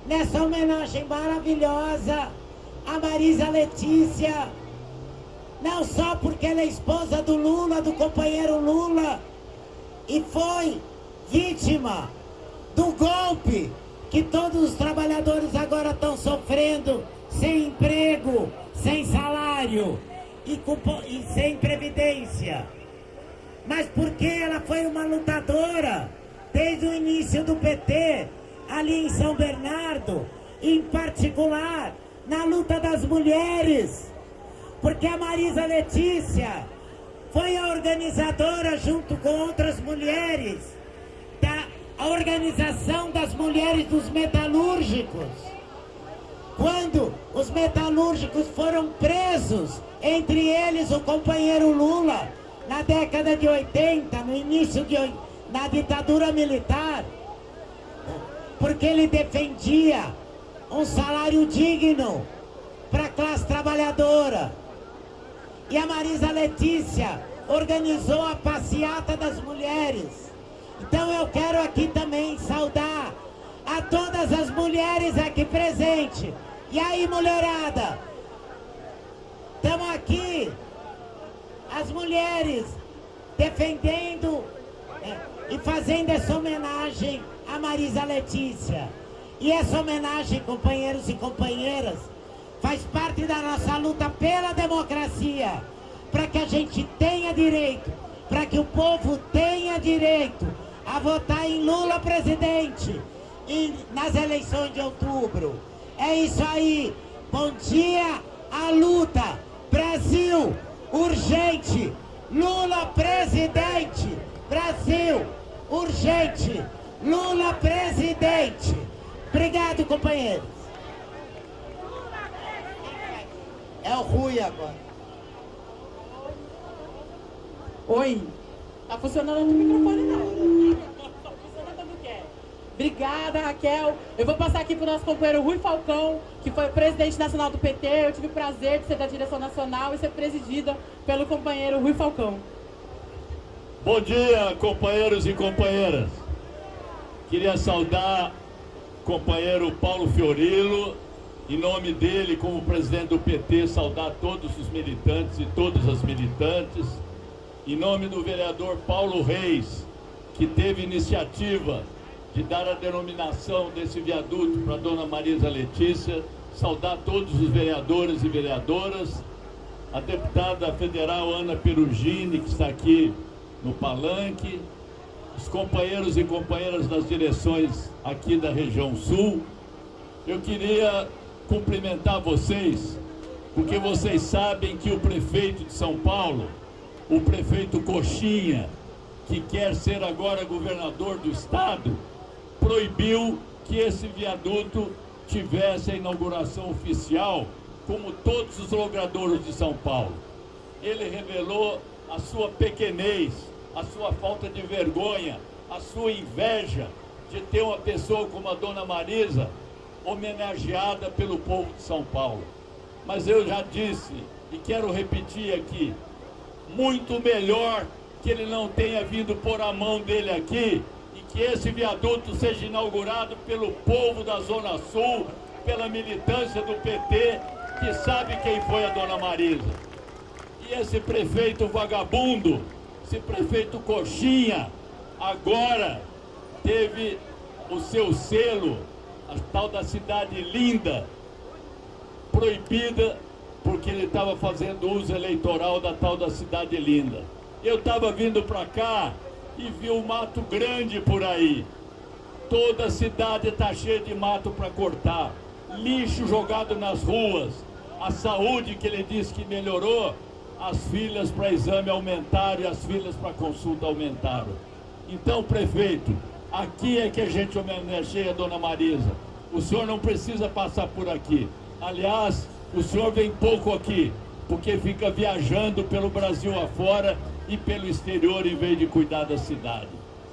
nessa homenagem maravilhosa a Marisa Letícia, não só porque ela é esposa do Lula, do companheiro Lula, e foi vítima do golpe que todos os trabalhadores agora estão sofrendo, sem emprego, sem salário e, e sem previdência. Mas porque ela foi uma lutadora desde o início do PT, ali em São Bernardo, em particular na luta das mulheres, porque a Marisa Letícia foi a organizadora junto com outras mulheres da organização das mulheres dos metalúrgicos. Quando os metalúrgicos foram presos, entre eles o companheiro Lula, na década de 80, no início de na ditadura militar, porque ele defendia um salário digno para a classe trabalhadora. E a Marisa Letícia organizou a passeata das mulheres. Então eu quero aqui também saudar a todas as mulheres aqui presentes. E aí, mulherada? Estamos aqui as mulheres defendendo é, e fazendo essa homenagem a Marisa Letícia. E essa homenagem, companheiros e companheiras, faz parte da nossa luta pela democracia, para que a gente tenha direito, para que o povo tenha direito a votar em Lula presidente e nas eleições de outubro. É isso aí. Bom dia à luta. Brasil, urgente. Lula presidente. Brasil, urgente. Lula presidente. Obrigado, companheiros. É o Rui agora. Oi. Tá funcionando o microfone não. Tá funcionando o quê? Obrigada, Raquel. Eu vou passar aqui para o nosso companheiro Rui Falcão, que foi presidente nacional do PT. Eu tive o prazer de ser da direção nacional e ser presidida pelo companheiro Rui Falcão. Bom dia, companheiros e companheiras. Queria saudar companheiro Paulo Fiorilo, em nome dele, como presidente do PT, saudar todos os militantes e todas as militantes. Em nome do vereador Paulo Reis, que teve iniciativa de dar a denominação desse viaduto para dona Marisa Letícia, saudar todos os vereadores e vereadoras, a deputada federal Ana Perugini, que está aqui no palanque, os companheiros e companheiras das direções aqui da região sul. Eu queria cumprimentar vocês, porque vocês sabem que o prefeito de São Paulo, o prefeito Coxinha, que quer ser agora governador do estado, proibiu que esse viaduto tivesse a inauguração oficial, como todos os logradouros de São Paulo. Ele revelou a sua pequenez, a sua falta de vergonha, a sua inveja de ter uma pessoa como a dona Marisa homenageada pelo povo de São Paulo. Mas eu já disse e quero repetir aqui, muito melhor que ele não tenha vindo pôr a mão dele aqui e que esse viaduto seja inaugurado pelo povo da Zona Sul, pela militância do PT, que sabe quem foi a dona Marisa. E esse prefeito vagabundo esse prefeito Coxinha agora teve o seu selo, a tal da cidade linda, proibida porque ele estava fazendo uso eleitoral da tal da cidade linda. Eu estava vindo para cá e vi um mato grande por aí. Toda a cidade está cheia de mato para cortar, lixo jogado nas ruas. A saúde que ele disse que melhorou, as filas para exame aumentaram e as filas para consulta aumentaram. Então, prefeito, aqui é que a gente homenageia a dona Marisa. O senhor não precisa passar por aqui. Aliás, o senhor vem pouco aqui, porque fica viajando pelo Brasil afora e pelo exterior em vez de cuidar da cidade.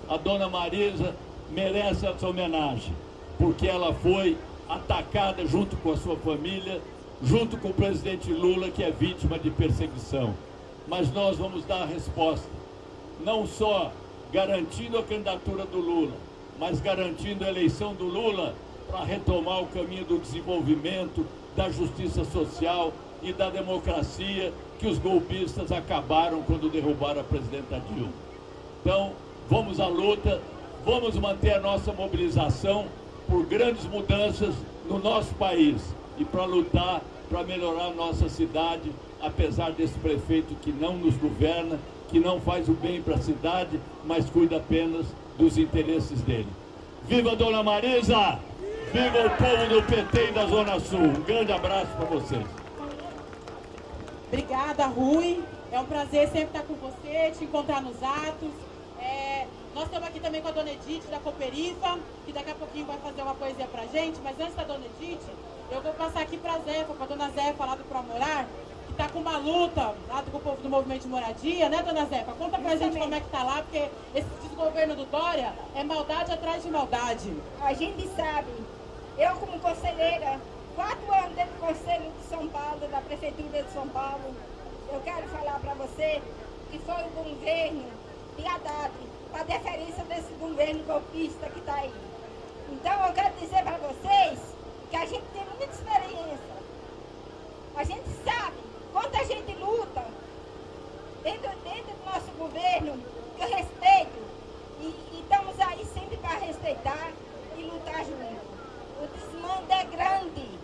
A dona Marisa merece essa homenagem, porque ela foi atacada junto com a sua família junto com o presidente Lula, que é vítima de perseguição. Mas nós vamos dar a resposta, não só garantindo a candidatura do Lula, mas garantindo a eleição do Lula para retomar o caminho do desenvolvimento, da justiça social e da democracia que os golpistas acabaram quando derrubaram a presidenta Dilma. Então, vamos à luta, vamos manter a nossa mobilização por grandes mudanças no nosso país e para lutar para melhorar a nossa cidade, apesar desse prefeito que não nos governa, que não faz o bem para a cidade, mas cuida apenas dos interesses dele. Viva Dona Marisa! Viva o povo do PT e da Zona Sul! Um grande abraço para vocês. Obrigada, Rui. É um prazer sempre estar com você, te encontrar nos atos. É, nós estamos aqui também com a Dona Edith da Cooperifa, que daqui a pouquinho vai fazer uma poesia para gente, mas antes da Dona Edith, eu vou passar aqui para a Zefa, para a dona Zefa lá do Promorar, que está com uma luta lá do povo do movimento de moradia, né, dona Zefa? Conta para a gente como é que está lá, porque esse desgoverno do Dória é maldade atrás de maldade. A gente sabe, eu como conselheira, quatro anos dentro do Conselho de São Paulo, da Prefeitura de São Paulo, eu quero falar para você que foi o governo de Haddad, a deferência desse governo golpista que está aí. Então eu quero dizer para vocês que a gente tem muita experiência. A gente sabe quanta gente luta dentro, dentro do nosso governo, que eu respeito, e, e estamos aí sempre para respeitar e lutar junto. O desmando é grande.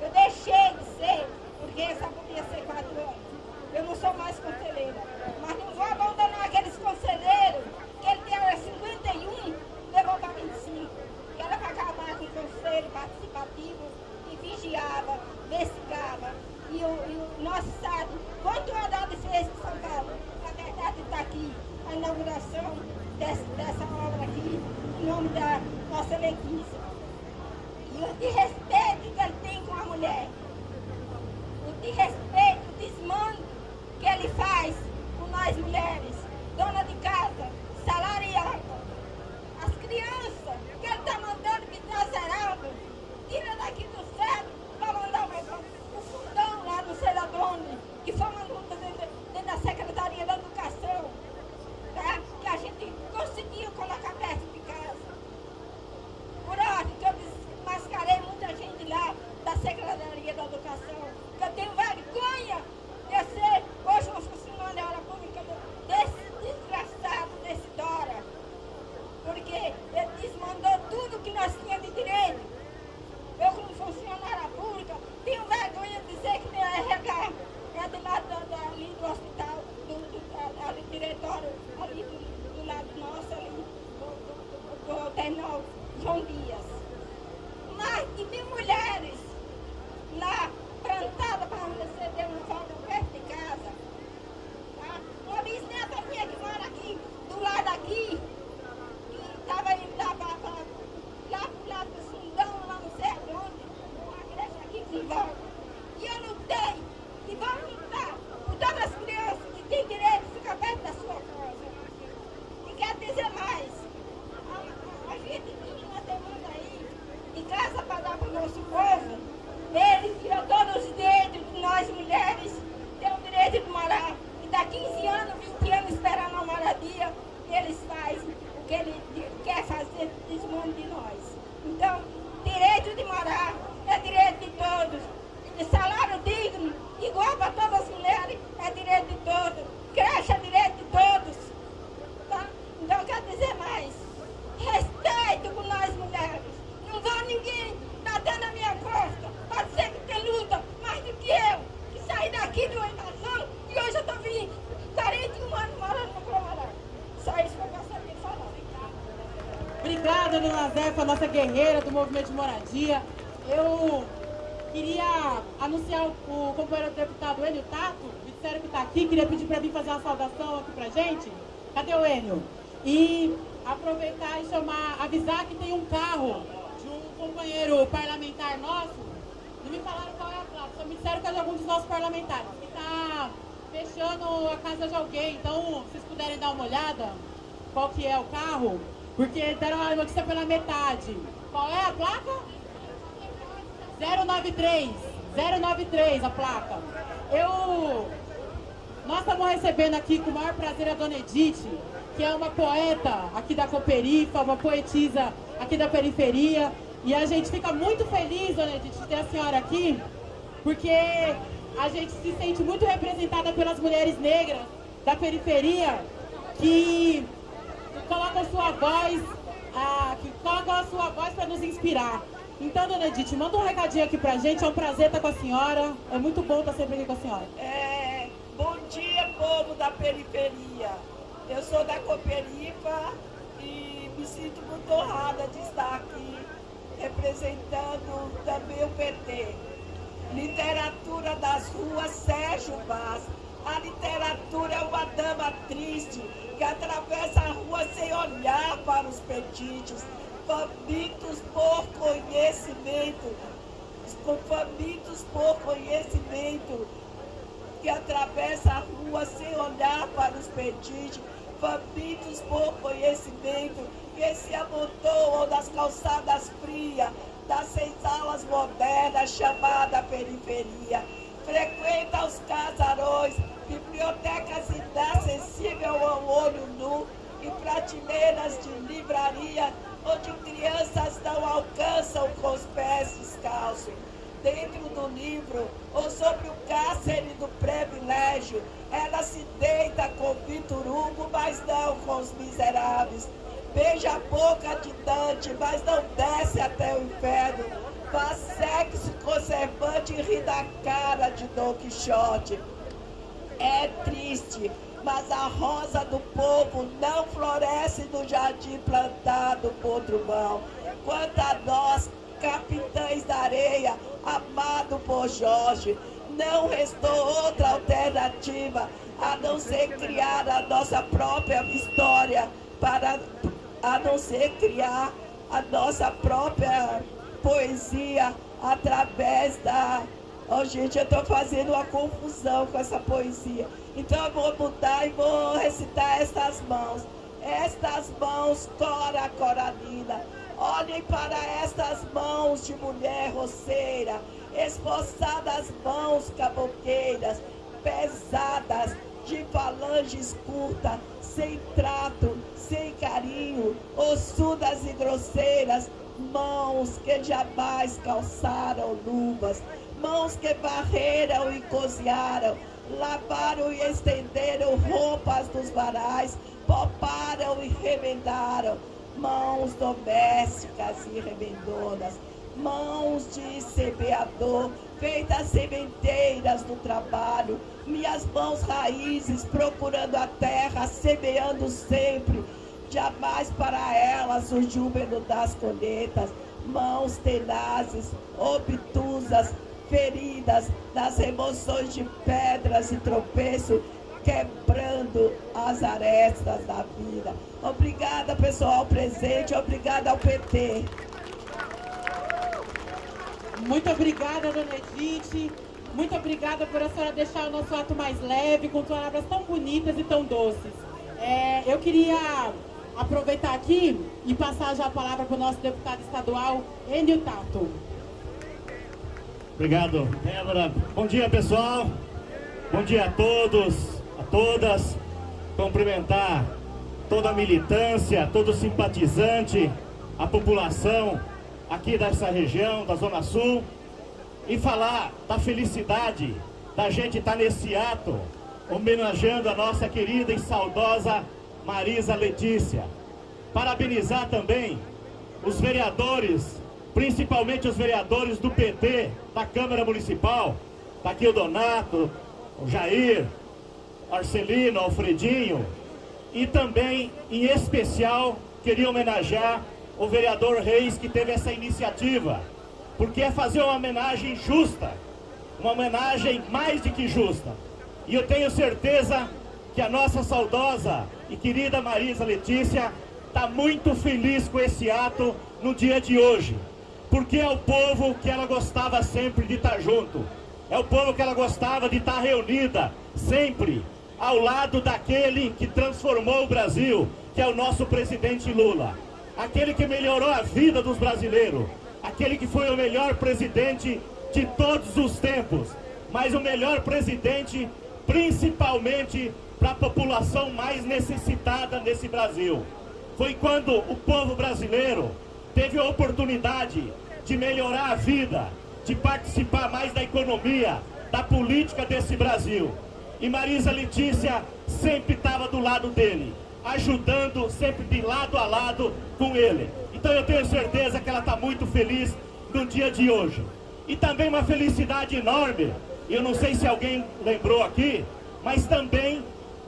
Eu deixei de ser, porque essa podia ser quatro anos. Eu não sou mais conselheira. Mas não vou abandonar aqueles conselheiros que ele tem 51, levou para 25, que era para acabar conselho participativo que vigiava, investigava. E o, e o nosso estado, quanto andado fez de São Paulo? A verdade está aqui, a inauguração desse, dessa obra aqui, em nome da nossa Lequícia. E o de respeito que ele tem com a mulher, o de respeito, o desmando que ele faz com nós mulheres, dona de casa, salariada, as crianças, que ele está mandando que está zerado, tira daqui do céu para mandar o, fundão lá no sei de onde, que foi uma Guerreira do movimento de moradia. Eu queria anunciar o, companheiro deputado Enio Tato, disseram que está aqui, queria pedir para vir fazer uma saudação aqui pra gente. Cadê o Enio? E aproveitar e chamar, avisar que tem um carro de um companheiro parlamentar nosso. Não me falaram qual é a placa, só me disseram que é de algum dos nossos parlamentares, que está fechando a casa de alguém. Então, se vocês puderem dar uma olhada, qual que é o carro, porque deram a notícia pela metade. Qual é a placa? 093. 093 a placa. Eu. Nós estamos recebendo aqui com o maior prazer a dona Edith, que é uma poeta aqui da Cooperifa, uma poetisa aqui da periferia. E a gente fica muito feliz, dona Edith, de ter a senhora aqui, porque a gente se sente muito representada pelas mulheres negras da periferia que colocam sua voz, ah, que colocam a sua voz para nos inspirar. Então, dona Edith, manda um recadinho aqui pra gente, é um prazer estar com a senhora, é muito bom estar sempre aqui com a senhora. É, bom dia, povo da periferia. Eu sou da Cooperifa e me sinto muito honrada de estar aqui representando também o PT. Literatura das ruas Sérgio Vaz. A literatura é uma dama triste que atravessa a rua sem olhar para os petites, famintos por conhecimento, famintos por conhecimento, que atravessa a rua sem olhar para os petites, famintos por conhecimento, que se amontoam nas calçadas frias, das senzalas modernas chamada periferia. Frequenta os casarões, bibliotecas inacessíveis ao olho nu e prateleiras de livraria onde crianças não alcançam com os pés descalços. Dentro do livro, ou sobre o cárcere do privilégio, ela se deita com Vitor Hugo, mas não com os miseráveis. Beija a boca de Dante, mas não desce até o inferno. Faz sexo conservante ri da cara de Don Quixote. É triste, mas a rosa do povo não floresce no jardim plantado por Drummond. Quanto a nós, capitães da areia, amado por Jorge, não restou outra alternativa a não ser criar a nossa própria história para a não ser criar a nossa própria poesia através da. Oh, gente, eu estou fazendo uma confusão com essa poesia. Então eu vou mudar e vou recitar estas mãos. Estas mãos, Cora Coralina. Olhem para estas mãos de mulher roceira, esforçadas mãos caboqueiras, pesadas, de falanges curtas, sem trato, sem carinho, ossudas e grosseiras, mãos que jamais calçaram luvas, mãos que varreram e cozinharam, lavaram e estenderam roupas dos varais, poparam e remendaram, mãos domésticas e remendonas, mãos de semeador, feitas sementeiras do trabalho, minhas mãos raízes procurando a terra, semeando sempre, jamais para elas o júbilo das colheitas, mãos tenazes, obtusas, feridas das emoções de pedras e tropeço, quebrando as arestas da vida. Obrigada, pessoal presente, obrigada ao PT. Muito obrigada, dona Edith. Muito obrigada por a senhora deixar o nosso ato mais leve, com palavras tão bonitas e tão doces. É, eu queria aproveitar aqui e passar já a palavra para o nosso deputado estadual, Enio Tato. Obrigado, Débora. Bom dia, pessoal. Bom dia a todos, a todas. Cumprimentar toda a militância, todo simpatizante, a população aqui dessa região, da Zona Sul, e falar da felicidade da gente estar tá nesse ato, homenageando a nossa querida e saudosa Marisa Letícia. Parabenizar também os vereadores, principalmente os vereadores do PT, da Câmara Municipal, está aqui o Donato, o Jair, Arcelino, Alfredinho, e também, em especial, queria homenagear o vereador Reis que teve essa iniciativa, porque é fazer uma homenagem justa, uma homenagem mais do que justa. E eu tenho certeza que a nossa saudosa e querida Marisa Letícia está muito feliz com esse ato no dia de hoje, porque é o povo que ela gostava sempre de estar junto, é o povo que ela gostava de estar reunida sempre ao lado daquele que transformou o Brasil, que é o nosso presidente Lula. Aquele que melhorou a vida dos brasileiros, aquele que foi o melhor presidente de todos os tempos, mas o melhor presidente principalmente para a população mais necessitada nesse Brasil. Foi quando o povo brasileiro teve a oportunidade de melhorar a vida, de participar mais da economia, da política desse Brasil. E Marisa Letícia sempre estava do lado dele ajudando sempre de lado a lado com ele. Então eu tenho certeza que ela está muito feliz no dia de hoje. E também uma felicidade enorme, eu não sei se alguém lembrou aqui, mas também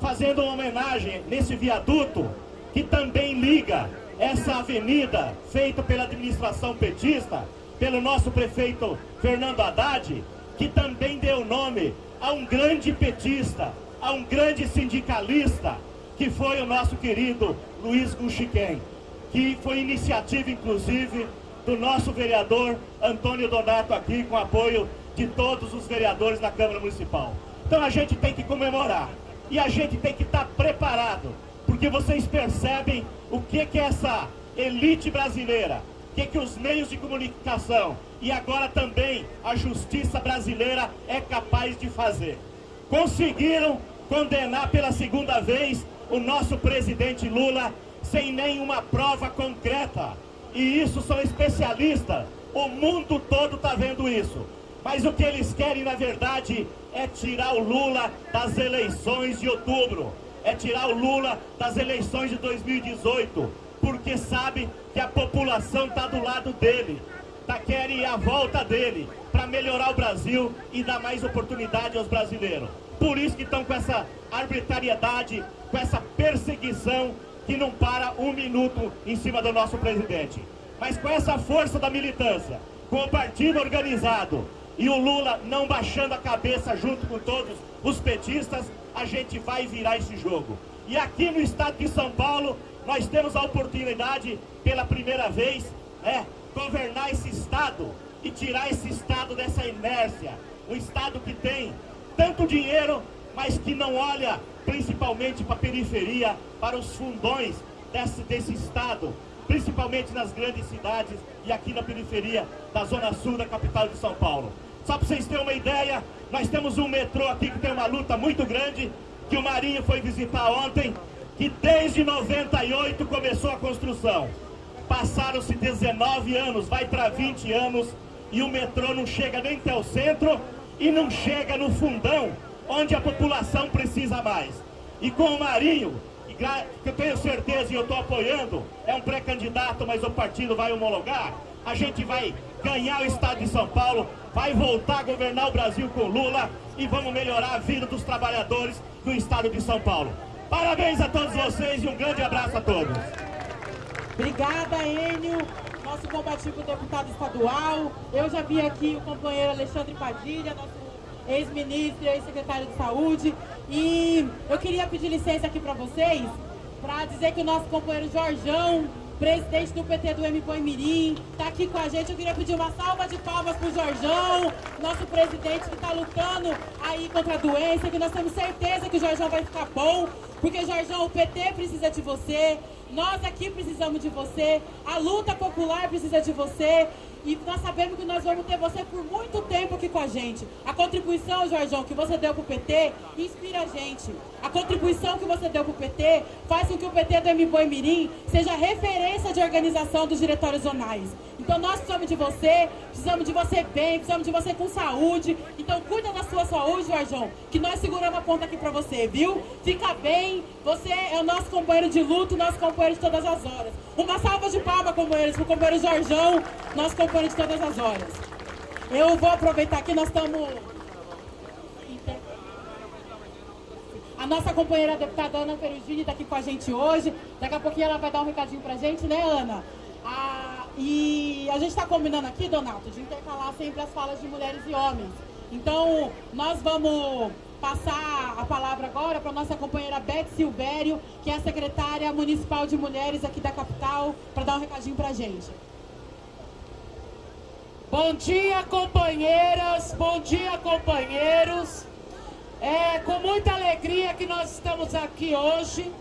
fazendo uma homenagem nesse viaduto que também liga essa avenida feita pela administração petista, pelo nosso prefeito Fernando Haddad, que também deu nome a um grande petista, a um grande sindicalista, que foi o nosso querido Luiz Guxiquem, que foi iniciativa, inclusive, do nosso vereador Antônio Donato aqui, com apoio de todos os vereadores da Câmara Municipal. Então a gente tem que comemorar e a gente tem que estar preparado, porque vocês percebem o que, que é essa elite brasileira, o que, que os meios de comunicação e agora também a justiça brasileira é capaz de fazer. Conseguiram condenar pela segunda vez o nosso presidente Lula sem nenhuma prova concreta. E isso são especialistas. O mundo todo está vendo isso. Mas o que eles querem, na verdade, é tirar o Lula das eleições de outubro. É tirar o Lula das eleições de 2018. Porque sabe que a população está do lado dele. Tá querem a volta dele para melhorar o Brasil e dar mais oportunidade aos brasileiros. Por isso que estão com essa arbitrariedade, com essa perseguição que não para um minuto em cima do nosso presidente. Mas com essa força da militância, com o partido organizado e o Lula não baixando a cabeça junto com todos os petistas, a gente vai virar esse jogo. E aqui no estado de São Paulo, nós temos a oportunidade, pela primeira vez, é, governar esse Estado e tirar esse Estado dessa inércia. Um Estado que tem tanto dinheiro, mas que não olha principalmente para a periferia, para os fundões desse, desse Estado, principalmente nas grandes cidades e aqui na periferia da Zona Sul da capital de São Paulo. Só para vocês terem uma ideia, nós temos um metrô aqui que tem uma luta muito grande, que o Marinho foi visitar ontem, que desde 98 começou a construção. Passaram-se 19 anos, vai para 20 anos, e o metrô não chega nem até o centro e não chega no fundão, onde a população precisa mais. E com o Marinho, que eu tenho certeza e eu estou apoiando, é um pré-candidato, mas o partido vai homologar, a gente vai ganhar o estado de São Paulo, vai voltar a governar o Brasil com Lula e vamos melhorar a vida dos trabalhadores do estado de São Paulo. Parabéns a todos vocês e um grande abraço a todos. Obrigada, Enio, nosso combativo deputado estadual. Eu já vi aqui o companheiro Alexandre Padilha, nosso ex-ministro ex-secretário de saúde. E eu queria pedir licença aqui para vocês, para dizer que o nosso companheiro Jorjão, presidente do PT do M Mirim, está aqui com a gente. Eu queria pedir uma salva de palmas para o Jorjão, nosso presidente que está lutando aí contra a doença, que nós temos certeza que o Jorjão vai ficar bom, porque Jorjão, o PT precisa de você, nós aqui precisamos de você, a luta popular precisa de você. E nós sabemos que nós vamos ter você por muito tempo aqui com a gente. A contribuição, Jorjão, que você deu para o PT, inspira a gente. A contribuição que você deu para o PT faz com que o PT do MBoi Mirim seja referência de organização dos diretórios zonais. Então nós precisamos de você, precisamos de você bem, precisamos de você com saúde. Então cuida da sua saúde, Jorjão, que nós seguramos a ponta aqui para você, viu? Fica bem, você é o nosso companheiro de luto, nosso companheiro de todas as horas. Uma salva de palmas, companheiros, para o companheiro Jorjão, nosso companheiro de todas as horas. Eu vou aproveitar aqui, nós estamos... A nossa companheira deputada Ana Perugini está aqui com a gente hoje. Daqui a pouquinho ela vai dar um recadinho para a gente, né, Ana? Ah, e a gente está combinando aqui, Donato, de intercalar sempre as falas de mulheres e homens. Então, nós vamos passar a palavra agora para a nossa companheira Beth Silvério, que é a secretária municipal de mulheres aqui da capital, para dar um recadinho para a gente. Bom dia, companheiras, bom dia, companheiros. É com muita alegria que nós estamos aqui hoje,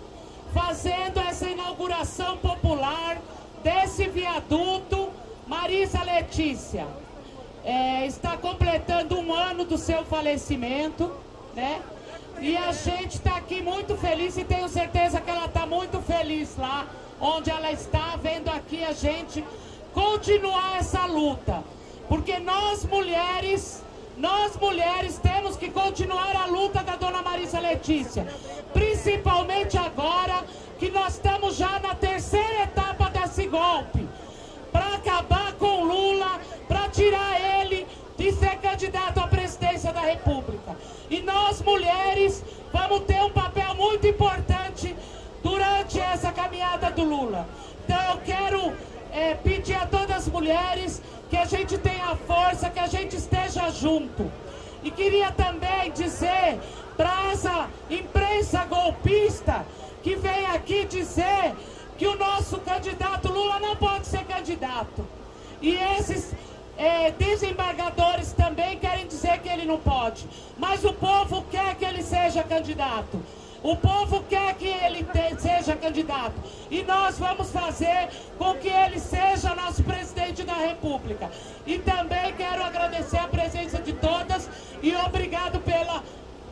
fazendo essa inauguração popular desse viaduto Marisa Letícia. É, está completando um ano do seu falecimento né? E a gente está aqui muito feliz e tenho certeza que ela está muito feliz lá onde ela está, vendo aqui a gente continuar essa luta. Porque nós mulheres, nós mulheres temos que continuar a luta da dona Marisa Letícia. Principalmente agora que nós estamos já na terceira etapa desse golpe. Para acabar com Lula, para tirar ele de ser candidato à presidência da República. E nós, mulheres, vamos ter um papel muito importante durante essa caminhada do Lula. Então eu quero é, pedir a todas as mulheres que a gente tenha força, que a gente esteja junto. E queria também dizer para essa imprensa golpista que vem aqui dizer que o nosso candidato Lula não pode ser candidato. E esses é, desembargadores também querem dizer que ele não pode. Mas o povo quer que ele seja candidato. O povo quer que ele te, seja candidato. E nós vamos fazer com que ele seja nosso presidente da República. E também quero agradecer a presença de todas e obrigado pela,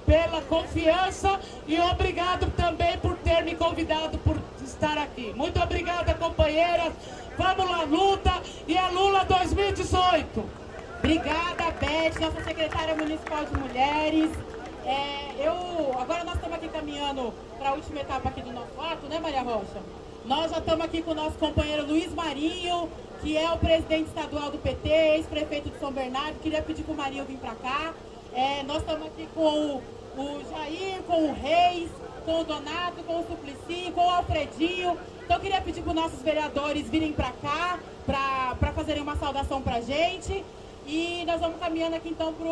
pela confiança e obrigado também por ter me convidado por estar aqui. Muito obrigada, companheiras. Vamos lá, luta e é Lula 2018. Obrigada, Beth, nossa secretária municipal de mulheres. É, eu, agora nós estamos aqui caminhando para a última etapa aqui do nosso ato, né, Maria Rocha? Nós já estamos aqui com o nosso companheiro Luiz Marinho, que é o presidente estadual do PT, ex-prefeito de São Bernardo. Queria pedir para o Marinho vir para cá. É, nós estamos aqui com o, o Jair, com o Reis, com o Donato, com o Suplicy, com o Alfredinho. Então eu queria pedir para os nossos vereadores virem para cá, para fazerem uma saudação para a gente. E nós vamos caminhando aqui então para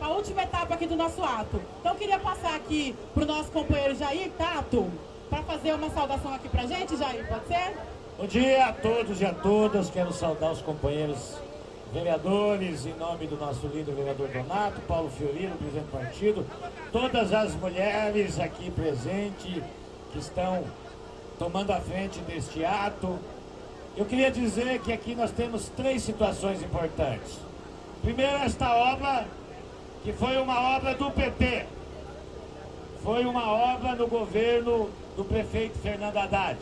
a última etapa aqui do nosso ato. Então queria passar aqui para o nosso companheiro Jair Tato, para fazer uma saudação aqui pra gente, Jair, pode ser? Bom dia a todos e a todas. Quero saudar os companheiros vereadores, em nome do nosso líder, vereador Donato, Paulo Fiorino, presidente do partido, todas as mulheres aqui presentes que estão tomando a frente deste ato. Eu queria dizer que aqui nós temos três situações importantes. Primeiro, esta obra, que foi uma obra do PT, foi uma obra no governo do prefeito Fernando Haddad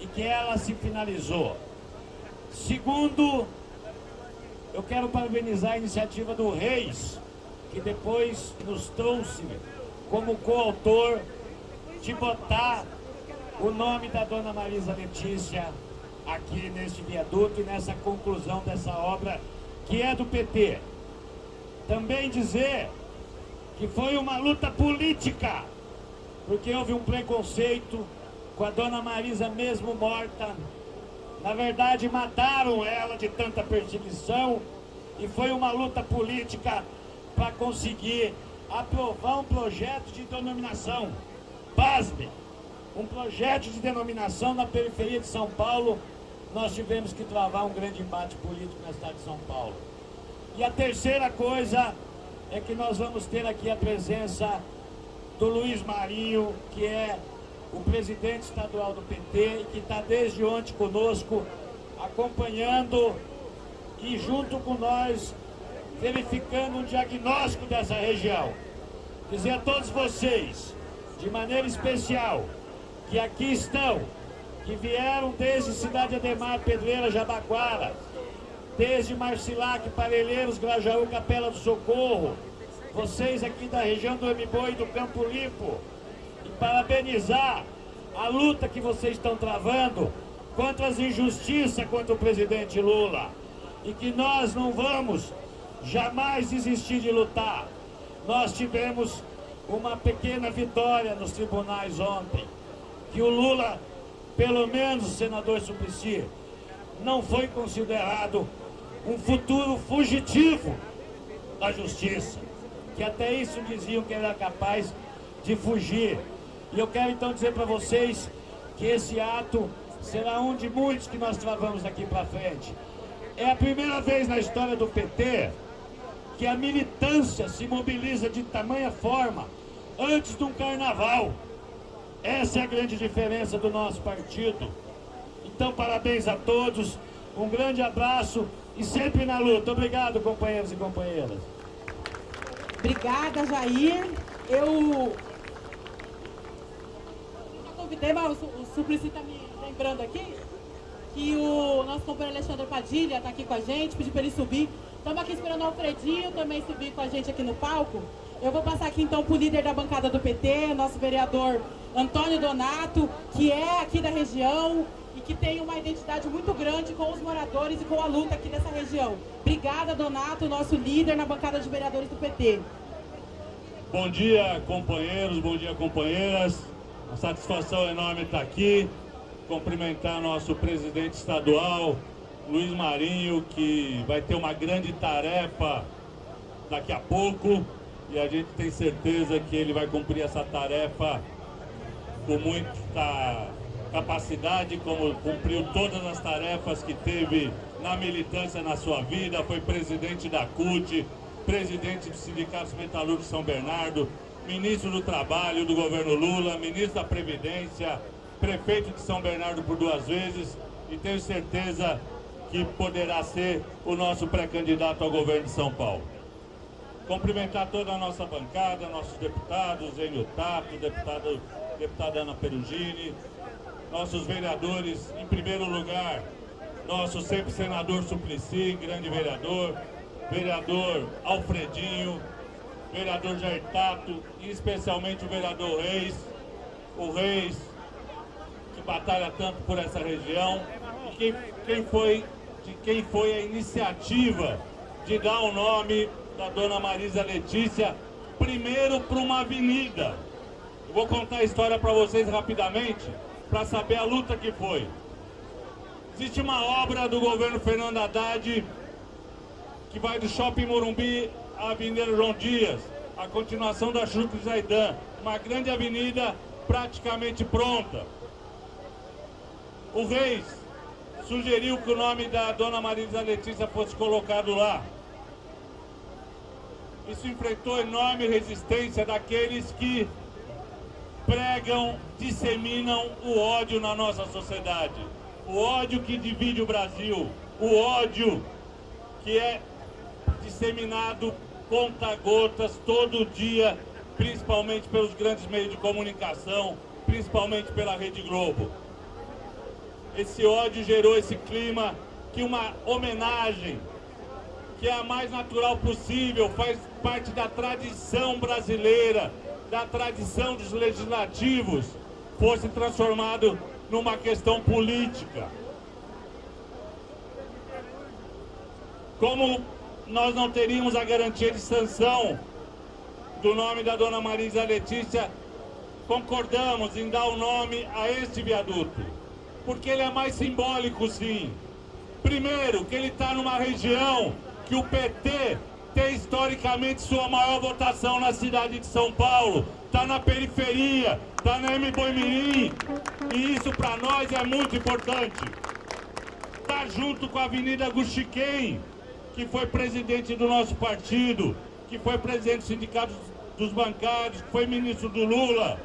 e que ela se finalizou. Segundo, eu quero parabenizar a iniciativa do Reis, que depois nos trouxe como coautor de botar o nome da dona Marisa Letícia aqui neste viaduto e nessa conclusão dessa obra que é do PT. Também dizer que foi uma luta política, porque houve um preconceito com a dona Marisa mesmo morta. Na verdade, mataram ela de tanta perseguição e foi uma luta política para conseguir aprovar um projeto de denominação. Pasme! Um projeto de denominação na periferia de São Paulo. Nós tivemos que travar um grande embate político na cidade de São Paulo. E a terceira coisa é que nós vamos ter aqui a presença do Luiz Marinho, que é o presidente estadual do PT e que está desde ontem conosco, acompanhando e junto com nós, verificando um diagnóstico dessa região. Dizer a todos vocês, de maneira especial, que aqui estão, que vieram desde Cidade Ademar, Pedreira, Jabaquara, desde Marcilac, Parelheiros, Grajaú, Capela do Socorro, vocês aqui da região do Mboi do Campo Limpo, e parabenizar a luta que vocês estão travando contra as injustiças contra o presidente Lula. E que nós não vamos jamais desistir de lutar. Nós tivemos uma pequena vitória nos tribunais ontem, que o Lula, pelo menos o senador Suplicy, não foi considerado um futuro fugitivo da justiça, que até isso diziam que era capaz de fugir. E eu quero então dizer para vocês que esse ato será um de muitos que nós travamos daqui para frente. É a primeira vez na história do PT que a militância se mobiliza de tamanha forma antes de um carnaval. Essa é a grande diferença do nosso partido. Então, parabéns a todos, um grande abraço e sempre na luta. Obrigado, companheiros e companheiras. Obrigada, Jair. Eu convidei, mas o, Suplicy está me lembrando aqui que o nosso companheiro Alexandre Padilha está aqui com a gente, pediu para ele subir. Estamos aqui esperando o Alfredinho também subir com a gente aqui no palco. Eu vou passar aqui então para o líder da bancada do PT, nosso vereador Antônio Donato, que é aqui da região, que tem uma identidade muito grande com os moradores e com a luta aqui dessa região. Obrigada, Donato, nosso líder na bancada de vereadores do PT. Bom dia, companheiros, bom dia, companheiras. Uma satisfação enorme estar aqui, cumprimentar nosso presidente estadual, Luiz Marinho, que vai ter uma grande tarefa daqui a pouco e a gente tem certeza que ele vai cumprir essa tarefa com muita capacidade, como cumpriu todas as tarefas que teve na militância na sua vida, foi presidente da CUT, presidente do Sindicato Metalúrgico São Bernardo, ministro do Trabalho do governo Lula, ministro da Previdência, prefeito de São Bernardo por duas vezes e tenho certeza que poderá ser o nosso pré-candidato ao governo de São Paulo. Cumprimentar toda a nossa bancada, nossos deputados, Enio Tato, deputado, deputada Ana Perugini, nossos vereadores, em primeiro lugar, nosso sempre senador Suplicy, grande vereador, vereador Alfredinho, vereador Jair Tato e especialmente o vereador Reis, o Reis, que batalha tanto por essa região, e quem, quem foi, de quem foi a iniciativa de dar o nome da dona Marisa Letícia, primeiro para uma avenida. Eu vou contar a história para vocês rapidamente, para saber a luta que foi. Existe uma obra do governo Fernando Haddad que vai do Shopping Morumbi à Avenida João Dias, a continuação da Chucre Zaidan, uma grande avenida praticamente pronta. O Reis sugeriu que o nome da dona Marisa Letícia fosse colocado lá. Isso enfrentou enorme resistência daqueles que pregam, disseminam o ódio na nossa sociedade. O ódio que divide o Brasil. O ódio que é disseminado conta-gotas todo dia, principalmente pelos grandes meios de comunicação, principalmente pela Rede Globo. Esse ódio gerou esse clima que uma homenagem, que é a mais natural possível, faz parte da tradição brasileira, da tradição dos legislativos, fosse transformado numa questão política. Como nós não teríamos a garantia de sanção do nome da dona Marisa Letícia, concordamos em dar o nome a este viaduto, porque ele é mais simbólico sim. Primeiro, que ele está numa região que o PT tem historicamente sua maior votação na cidade de São Paulo, está na periferia, está na M. Boimirim, e isso para nós é muito importante. Está junto com a Avenida Guxiquem, que foi presidente do nosso partido, que foi presidente do Sindicato dos Bancários, que foi ministro do Lula.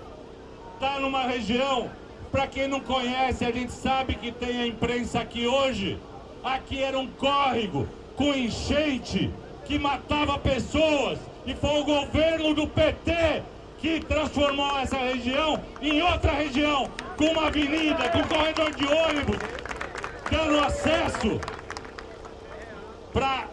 Está numa região, para quem não conhece, a gente sabe que tem a imprensa aqui hoje. Aqui era um córrego com enchente que matava pessoas. E foi o governo do PT que transformou essa região em outra região, com uma avenida, com corredor de ônibus, dando acesso para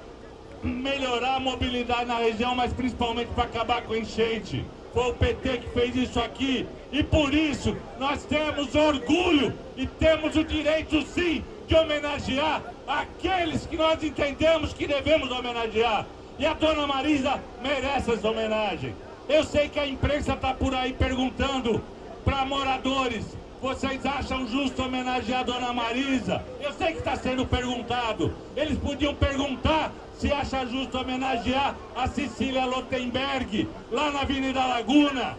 melhorar a mobilidade na região, mas principalmente para acabar com a enchente. Foi o PT que fez isso aqui e por isso nós temos orgulho e temos o direito sim de homenagear aqueles que nós entendemos que devemos homenagear. E a dona Marisa merece essa homenagem. Eu sei que a imprensa está por aí perguntando para moradores vocês acham justo homenagear a Dona Marisa? Eu sei que está sendo perguntado. Eles podiam perguntar se acha justo homenagear a Cecília Lotenberg, lá na Avenida Laguna,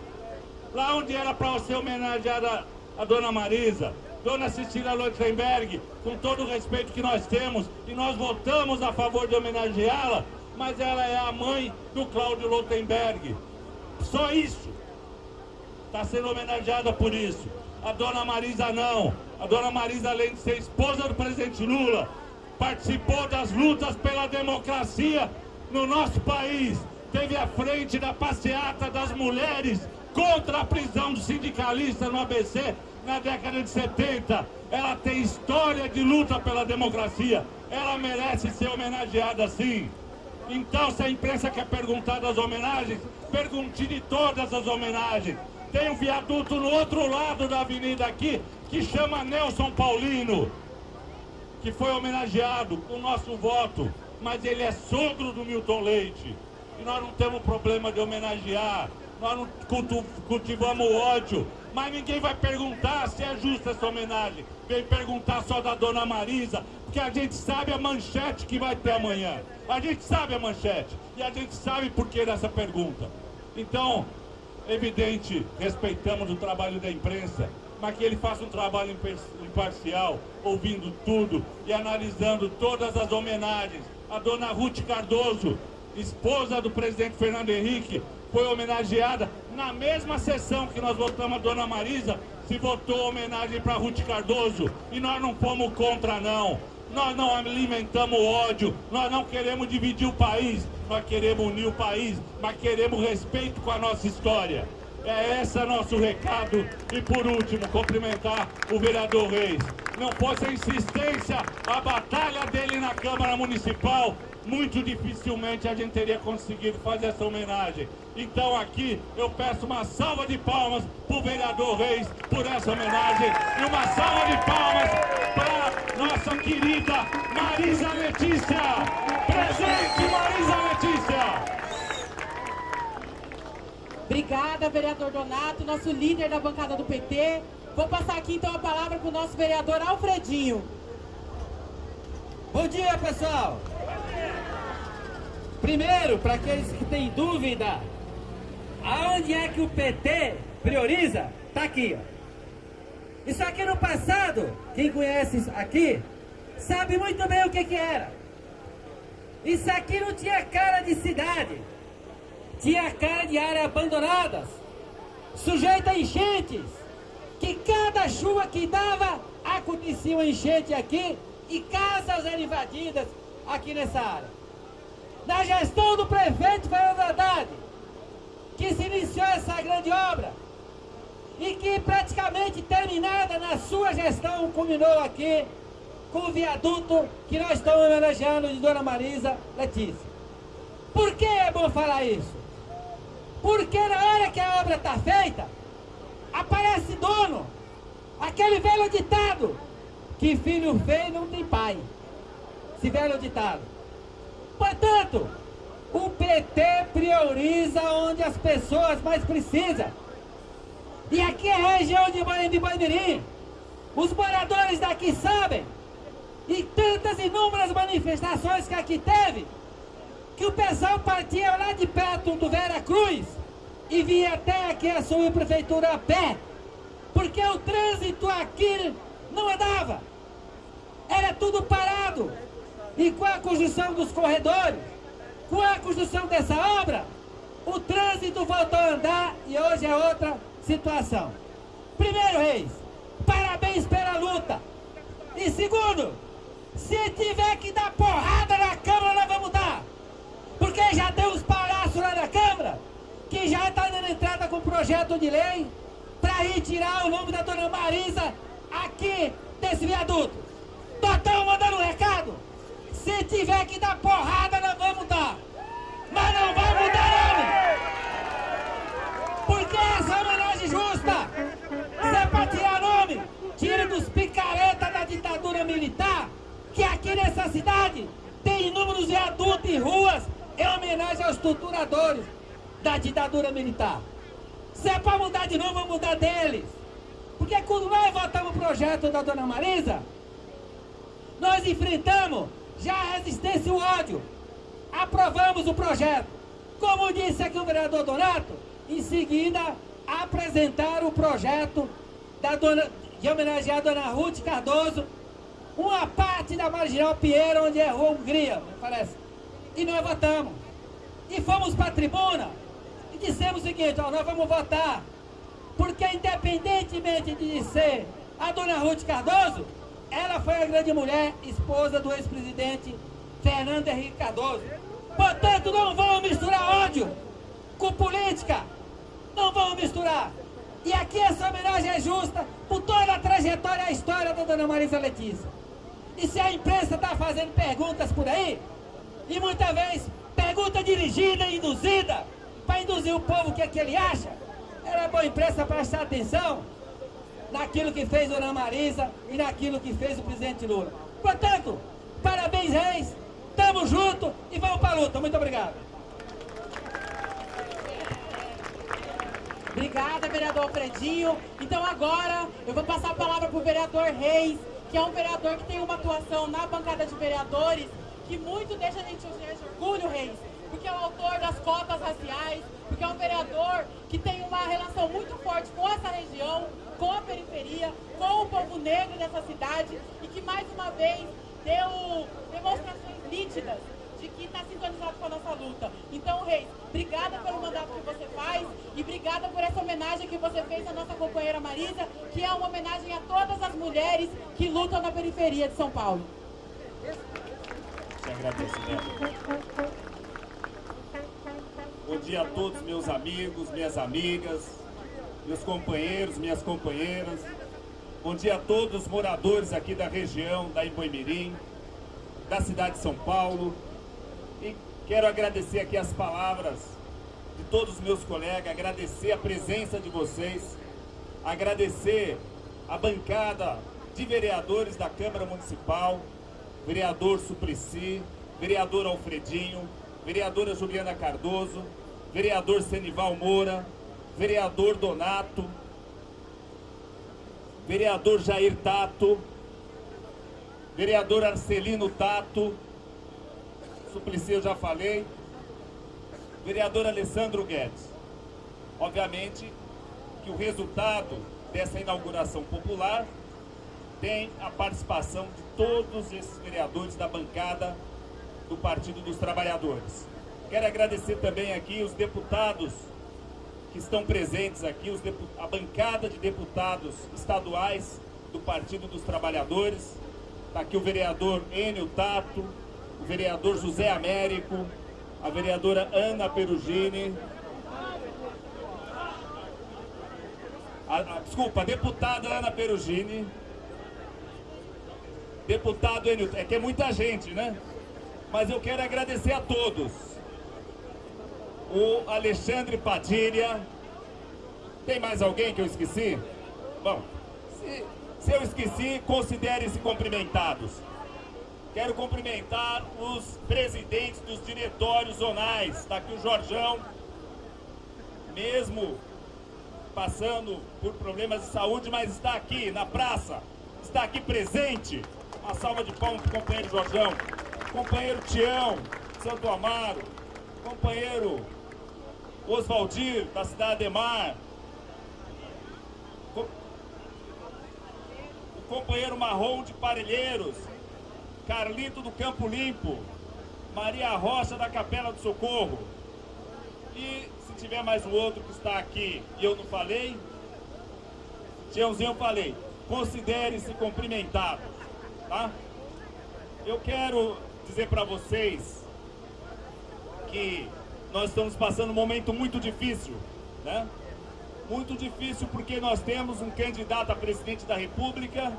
lá onde era para ser homenageada a Dona Marisa. Dona Cecília Lotenberg, com todo o respeito que nós temos, e nós votamos a favor de homenageá-la, mas ela é a mãe do Cláudio Lotenberg. Só isso. Está sendo homenageada por isso. A dona Marisa não. A dona Marisa, além de ser esposa do presidente Lula, participou das lutas pela democracia no nosso país. Teve à frente da passeata das mulheres contra a prisão do sindicalista no ABC na década de 70. Ela tem história de luta pela democracia. Ela merece ser homenageada sim. Então, se a imprensa quer perguntar das homenagens, pergunte de todas as homenagens. Tem um viaduto no outro lado da avenida aqui, que chama Nelson Paulino, que foi homenageado com o nosso voto, mas ele é sogro do Milton Leite. E nós não temos problema de homenagear, nós não cultivamos ódio, mas ninguém vai perguntar se é justa essa homenagem. Vem perguntar só da dona Marisa, porque a gente sabe a manchete que vai ter amanhã. A gente sabe a manchete e a gente sabe por que dessa pergunta. Então, evidente, respeitamos o trabalho da imprensa, mas que ele faça um trabalho imparcial, ouvindo tudo e analisando todas as homenagens. A dona Ruth Cardoso, esposa do presidente Fernando Henrique, foi homenageada na mesma sessão que nós votamos a dona Marisa, se votou homenagem para Ruth Cardoso. E nós não fomos contra, não. Nós não alimentamos ódio, nós não queremos dividir o país, nós queremos unir o país, mas queremos respeito com a nossa história. É esse nosso recado. E por último, cumprimentar o vereador Reis. Não fosse a insistência, a batalha dele na Câmara Municipal, muito dificilmente a gente teria conseguido fazer essa homenagem. Então aqui eu peço uma salva de palmas para o vereador Reis por essa homenagem e uma salva de palmas para nossa querida Marisa Letícia. Presente Marisa Letícia. Obrigada, vereador Donato, nosso líder da bancada do PT. Vou passar aqui então a palavra para o nosso vereador Alfredinho. Bom dia, pessoal! Primeiro, para aqueles que têm dúvida, aonde é que o PT prioriza? Está Tá aqui, ó. Isso aqui no passado, quem conhece aqui, sabe muito bem o que que era. Isso aqui não tinha cara de cidade. Tinha cara de áreas abandonadas, sujeita a enchentes, que cada chuva que dava, acontecia uma enchente aqui e casas eram invadidas aqui nessa área. Na gestão do prefeito Fernando Haddad, que se iniciou essa grande obra e que praticamente terminada na sua gestão culminou aqui com o viaduto que nós estamos homenageando de Dona Marisa Letícia. Por que é bom falar isso? Porque na hora que a obra está feita, aparece dono, aquele velho ditado, que filho feio não tem pai. Esse velho ditado. Portanto, o PT prioriza onde as pessoas mais precisam. E aqui é a região de Bandirim. Os moradores daqui sabem. E tantas inúmeras manifestações que aqui teve, que o pessoal partia lá de perto do Vera Cruz e vinha até aqui a subprefeitura a pé, porque o trânsito aqui não andava. Era tudo parado. E com a construção dos corredores, com a construção dessa obra, o trânsito voltou a andar e hoje é outra situação. Primeiro, Reis, parabéns pela luta. E segundo, se tiver que dar porrada na Câmara, nós vamos dar. Porque já tem uns palhaços lá na Câmara que já está dando entrada com projeto de lei para retirar o nome da dona Marisa aqui desse viaduto. Totão mandando um recado. Se tiver que dar porrada, nós vamos dar. Mas não vai mudar nome. Porque essa é homenagem justa. Se é para tirar nome, tire dos picaretas da ditadura militar, que aqui nessa cidade tem inúmeros viadutos e ruas em homenagem aos torturadores da ditadura militar. Se é para mudar de novo, vamos mudar deles. Porque quando nós votamos o projeto da dona Marisa, nós enfrentamos já a resistência e o ódio. Aprovamos o projeto. Como disse aqui o vereador Donato, em seguida apresentar o projeto da dona, de homenagear a dona Ruth Cardoso, uma parte da Marginal Pinheiro, onde é Rua Hungria, parece. E nós votamos. E fomos para a tribuna e dissemos o seguinte, ó, nós vamos votar. Porque independentemente de ser a dona Ruth Cardoso, ela foi a grande mulher, esposa do ex-presidente Fernando Henrique Cardoso. Portanto, não vamos misturar ódio com política. Não vamos misturar. E aqui essa homenagem é justa por toda a trajetória e a história da dona Marisa Letícia. E se a imprensa está fazendo perguntas por aí, e muitas vezes pergunta dirigida e induzida, para induzir o povo o que, é que ele acha, era boa imprensa prestar atenção naquilo que fez Dona Marisa e naquilo que fez o presidente Lula. Portanto, parabéns, Reis, tamo junto e vamos para a luta. Muito obrigado. Obrigada, vereador Alfredinho. Então agora eu vou passar a palavra para o vereador Reis, que é um vereador que tem uma atuação na bancada de vereadores que muito deixa a gente de orgulho, Reis, porque é o autor das cotas raciais, porque é um vereador que tem uma relação muito forte com essa região, com a periferia, com o povo negro dessa cidade e que mais uma vez deu demonstrações nítidas de que está sintonizado com a nossa luta. Então, Reis, obrigada pelo mandato que você faz e obrigada por essa homenagem que você fez à nossa companheira Marisa, que é uma homenagem a todas as mulheres que lutam na periferia de São Paulo. Te agradecimento. Bom dia a todos meus amigos, minhas amigas, meus companheiros, minhas companheiras. Bom dia a todos os moradores aqui da região da Imboimirim, da cidade de São Paulo. E quero agradecer aqui as palavras de todos os meus colegas, agradecer a presença de vocês, agradecer a bancada de vereadores da Câmara Municipal, vereador Suplicy, vereador Alfredinho, vereadora Juliana Cardoso, vereador Senival Moura, vereador Donato, vereador Jair Tato, vereador Arcelino Tato, Suplicy eu já falei, vereador Alessandro Guedes. Obviamente, que o resultado dessa inauguração popular tem a participação de todos esses vereadores da bancada do Partido dos Trabalhadores. Quero agradecer também aqui os deputados que estão presentes aqui, a bancada de deputados estaduais do Partido dos Trabalhadores. Está aqui o vereador Enio Tato, o vereador José Américo, a vereadora Ana Perugini, a, a, desculpa, a deputada Ana Perugini, deputado Enio, é que é muita gente, né? Mas eu quero agradecer a todos. O Alexandre Padilha. Tem mais alguém que eu esqueci? Bom, se, se eu esqueci, considere-se cumprimentados. Quero cumprimentar os presidentes dos diretórios zonais. Está aqui o Jorjão, mesmo passando por problemas de saúde, mas está aqui na praça, está aqui presente. Uma salva de palmas para o companheiro Jorjão companheiro Tião, Santo Amaro, companheiro Oswaldir, da cidade de Mar, o companheiro Marrom de Parelheiros, Carlito do Campo Limpo, Maria Rocha da Capela do Socorro. E se tiver mais um outro que está aqui e eu não falei, Tiãozinho eu falei, considere-se cumprimentado, tá? Eu quero dizer para vocês que nós estamos passando um momento muito difícil, né? Muito difícil porque nós temos um candidato a presidente da República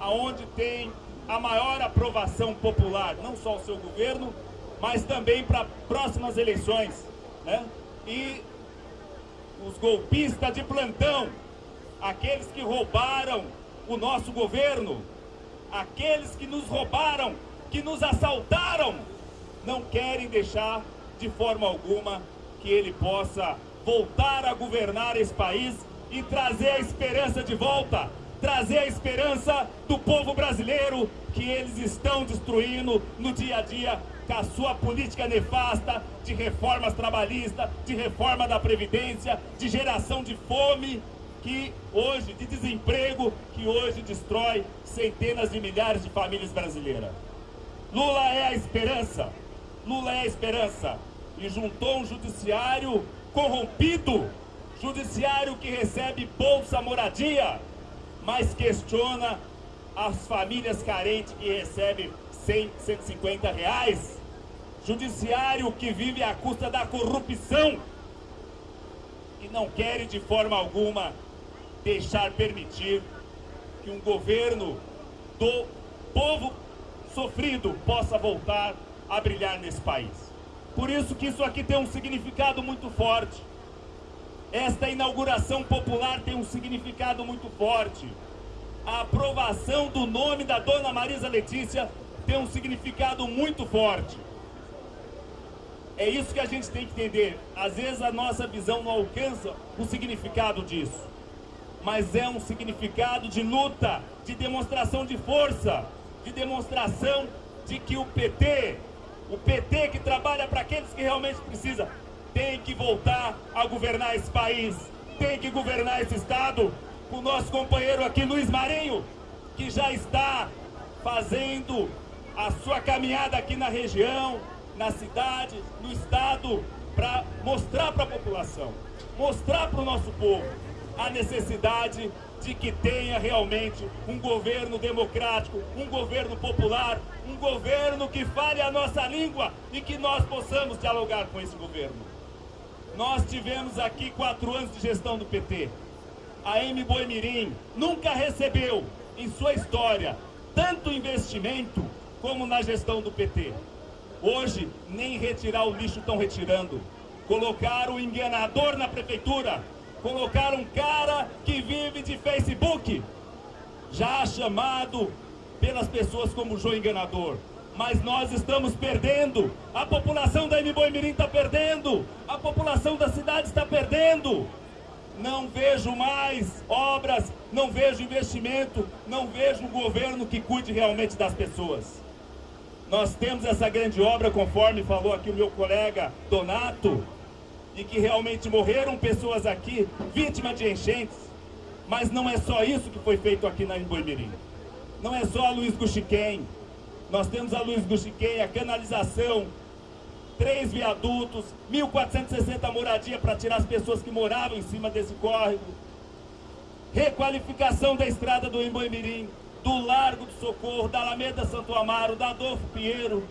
aonde tem a maior aprovação popular, não só o seu governo, mas também para próximas eleições, né? E os golpistas de plantão, aqueles que roubaram o nosso governo, aqueles que nos roubaram que nos assaltaram, não querem deixar de forma alguma que ele possa voltar a governar esse país e trazer a esperança de volta, trazer a esperança do povo brasileiro que eles estão destruindo no dia a dia com a sua política nefasta de reformas trabalhistas, de reforma da Previdência, de geração de fome, que hoje, de desemprego, que hoje destrói centenas de milhares de famílias brasileiras. Lula é a esperança. Lula é a esperança. E juntou um judiciário corrompido, judiciário que recebe bolsa moradia, mas questiona as famílias carentes que recebem 100, 150 reais. Judiciário que vive à custa da corrupção e não quer de forma alguma deixar permitir que um governo do povo sofrido possa voltar a brilhar nesse país. Por isso que isso aqui tem um significado muito forte. Esta inauguração popular tem um significado muito forte. A aprovação do nome da Dona Marisa Letícia tem um significado muito forte. É isso que a gente tem que entender. Às vezes a nossa visão não alcança o significado disso. Mas é um significado de luta, de demonstração de força, de demonstração de que o PT, o PT que trabalha para aqueles que realmente precisam, tem que voltar a governar esse país, tem que governar esse Estado. O nosso companheiro aqui, Luiz Marinho, que já está fazendo a sua caminhada aqui na região, na cidade, no Estado, para mostrar para a população, mostrar para o nosso povo a necessidade de que tenha realmente um governo democrático, um governo popular, um governo que fale a nossa língua e que nós possamos dialogar com esse governo. Nós tivemos aqui quatro anos de gestão do PT. A M. Boimirim nunca recebeu em sua história tanto investimento como na gestão do PT. Hoje, nem retirar o lixo estão retirando. Colocaram o enganador na prefeitura, colocaram um cara que vive de Facebook, já chamado pelas pessoas como João Enganador. Mas nós estamos perdendo, a população da Mirim está perdendo, a população da cidade está perdendo. Não vejo mais obras, não vejo investimento, não vejo um governo que cuide realmente das pessoas. Nós temos essa grande obra, conforme falou aqui o meu colega Donato, e que realmente morreram pessoas aqui, vítimas de enchentes. Mas não é só isso que foi feito aqui na Imboimirim. Não é só a Luiz Guxiquem. Nós temos a Luiz Guxiquem, a canalização, três viadutos, 1.460 moradias para tirar as pessoas que moravam em cima desse córrego. Requalificação da estrada do Imboimirim, do Largo do Socorro, da Alameda Santo Amaro, da Adolfo Pinheiro.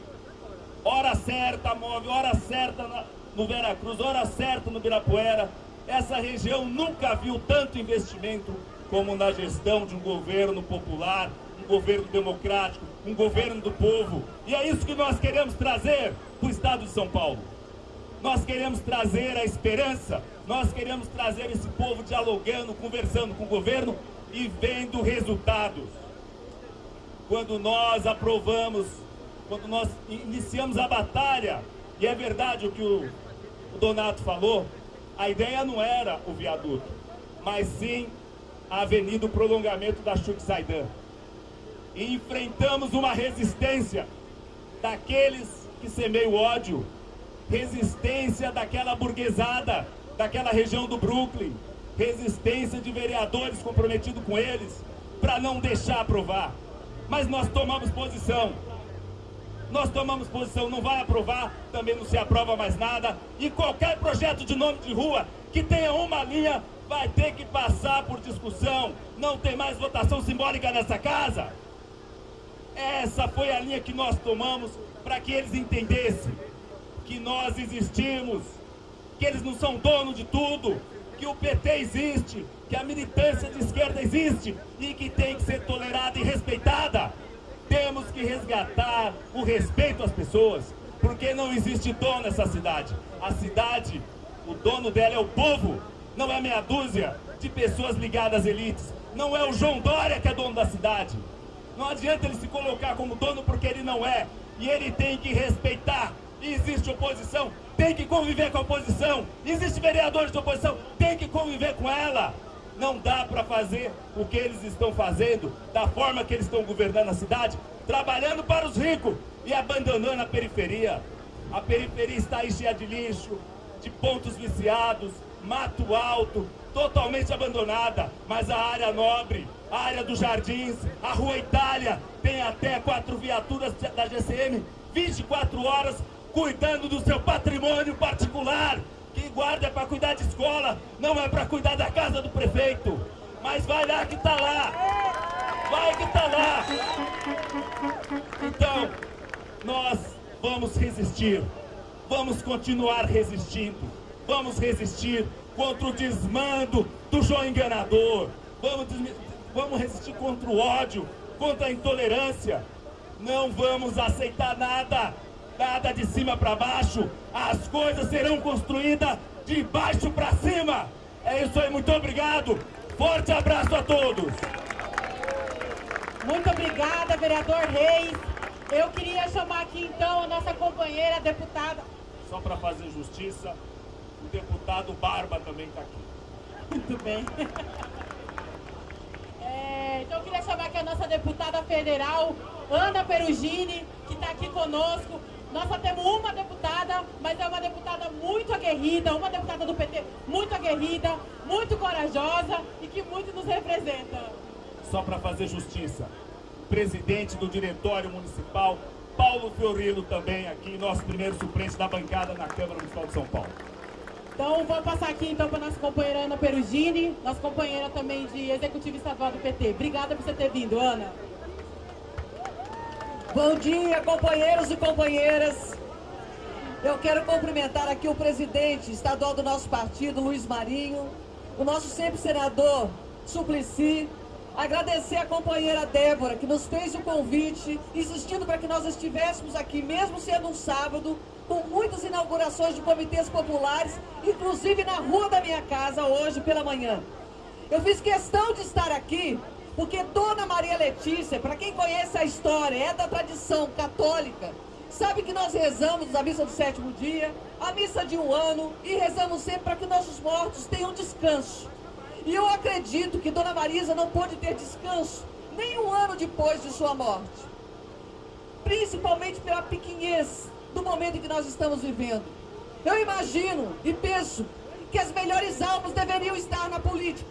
Hora certa, move, hora certa na, no Veracruz, hora certa no Birapuera. Essa região nunca viu tanto investimento como na gestão de um governo popular, um governo democrático, um governo do povo. E é isso que nós queremos trazer para o estado de São Paulo. Nós queremos trazer a esperança, nós queremos trazer esse povo dialogando, conversando com o governo e vendo resultados. Quando nós aprovamos, quando nós iniciamos a batalha, e é verdade o que o, o Donato falou, a ideia não era o viaduto, mas sim a avenida, o prolongamento da Chuc Saidan. E enfrentamos uma resistência daqueles que semeiam ódio, resistência daquela burguesada, daquela região do Brooklyn, resistência de vereadores comprometidos com eles, para não deixar aprovar. Mas nós tomamos posição. Nós tomamos posição, não vai aprovar, também não se aprova mais nada. E qualquer projeto de nome de rua que tenha uma linha vai ter que passar por discussão. Não tem mais votação simbólica nessa casa. Essa foi a linha que nós tomamos para que eles entendessem que nós existimos, que eles não são donos de tudo, que o PT existe, que a militância de esquerda existe e que tem que ser tolerada e respeitada. Temos que resgatar o respeito às pessoas, porque não existe dono nessa cidade. A cidade, o dono dela é o povo, não é meia dúzia de pessoas ligadas às elites. Não é o João Dória que é dono da cidade. Não adianta ele se colocar como dono porque ele não é. E ele tem que respeitar existe oposição, tem que conviver com a oposição. Existe vereadores de oposição, tem que conviver com ela. Não dá para fazer o que eles estão fazendo, da forma que eles estão governando a cidade, trabalhando para os ricos e abandonando a periferia. A periferia está aí cheia de lixo, de pontos viciados, mato alto, totalmente abandonada. Mas a área nobre, a área dos jardins, a rua Itália, tem até quatro viaturas da GCM 24 horas cuidando do seu patrimônio particular. Quem guarda é para cuidar de escola, não é para cuidar da casa do prefeito. Mas vai lá que tá lá. Vai que tá lá. Então, nós vamos resistir. Vamos continuar resistindo. Vamos resistir contra o desmando do João Enganador. Vamos, vamos resistir contra o ódio, contra a intolerância. Não vamos aceitar nada nada de cima para baixo, as coisas serão construídas de baixo para cima. É isso aí, muito obrigado. Forte abraço a todos. Muito obrigada, vereador Reis. Eu queria chamar aqui então a nossa companheira deputada. Só para fazer justiça, o deputado Barba também está aqui. Muito bem. É, então eu queria chamar aqui a nossa deputada federal, Ana Perugini, que está aqui conosco. Nós só temos uma deputada, mas é uma deputada muito aguerrida, uma deputada do PT muito aguerrida, muito corajosa e que muito nos representa. Só para fazer justiça, presidente do Diretório Municipal, Paulo Fiorilo também aqui, nosso primeiro suplente da bancada na Câmara Municipal de São Paulo. Então, vou passar aqui então para nossa companheira Ana Perugini, nossa companheira também de Executivo Estadual do PT. Obrigada por você ter vindo, Ana. Bom dia, companheiros e companheiras. Eu quero cumprimentar aqui o presidente estadual do nosso partido, Luiz Marinho, o nosso sempre senador Suplicy, agradecer a companheira Débora, que nos fez o convite, insistindo para que nós estivéssemos aqui, mesmo sendo um sábado, com muitas inaugurações de comitês populares, inclusive na rua da minha casa, hoje pela manhã. Eu fiz questão de estar aqui porque Dona Maria Letícia, para quem conhece a história, é da tradição católica, sabe que nós rezamos a missa do sétimo dia, a missa de um ano, e rezamos sempre para que nossos mortos tenham descanso. E eu acredito que Dona Marisa não pôde ter descanso nem um ano depois de sua morte. Principalmente pela pequenez do momento em que nós estamos vivendo. Eu imagino e penso que as melhores almas deveriam estar na política.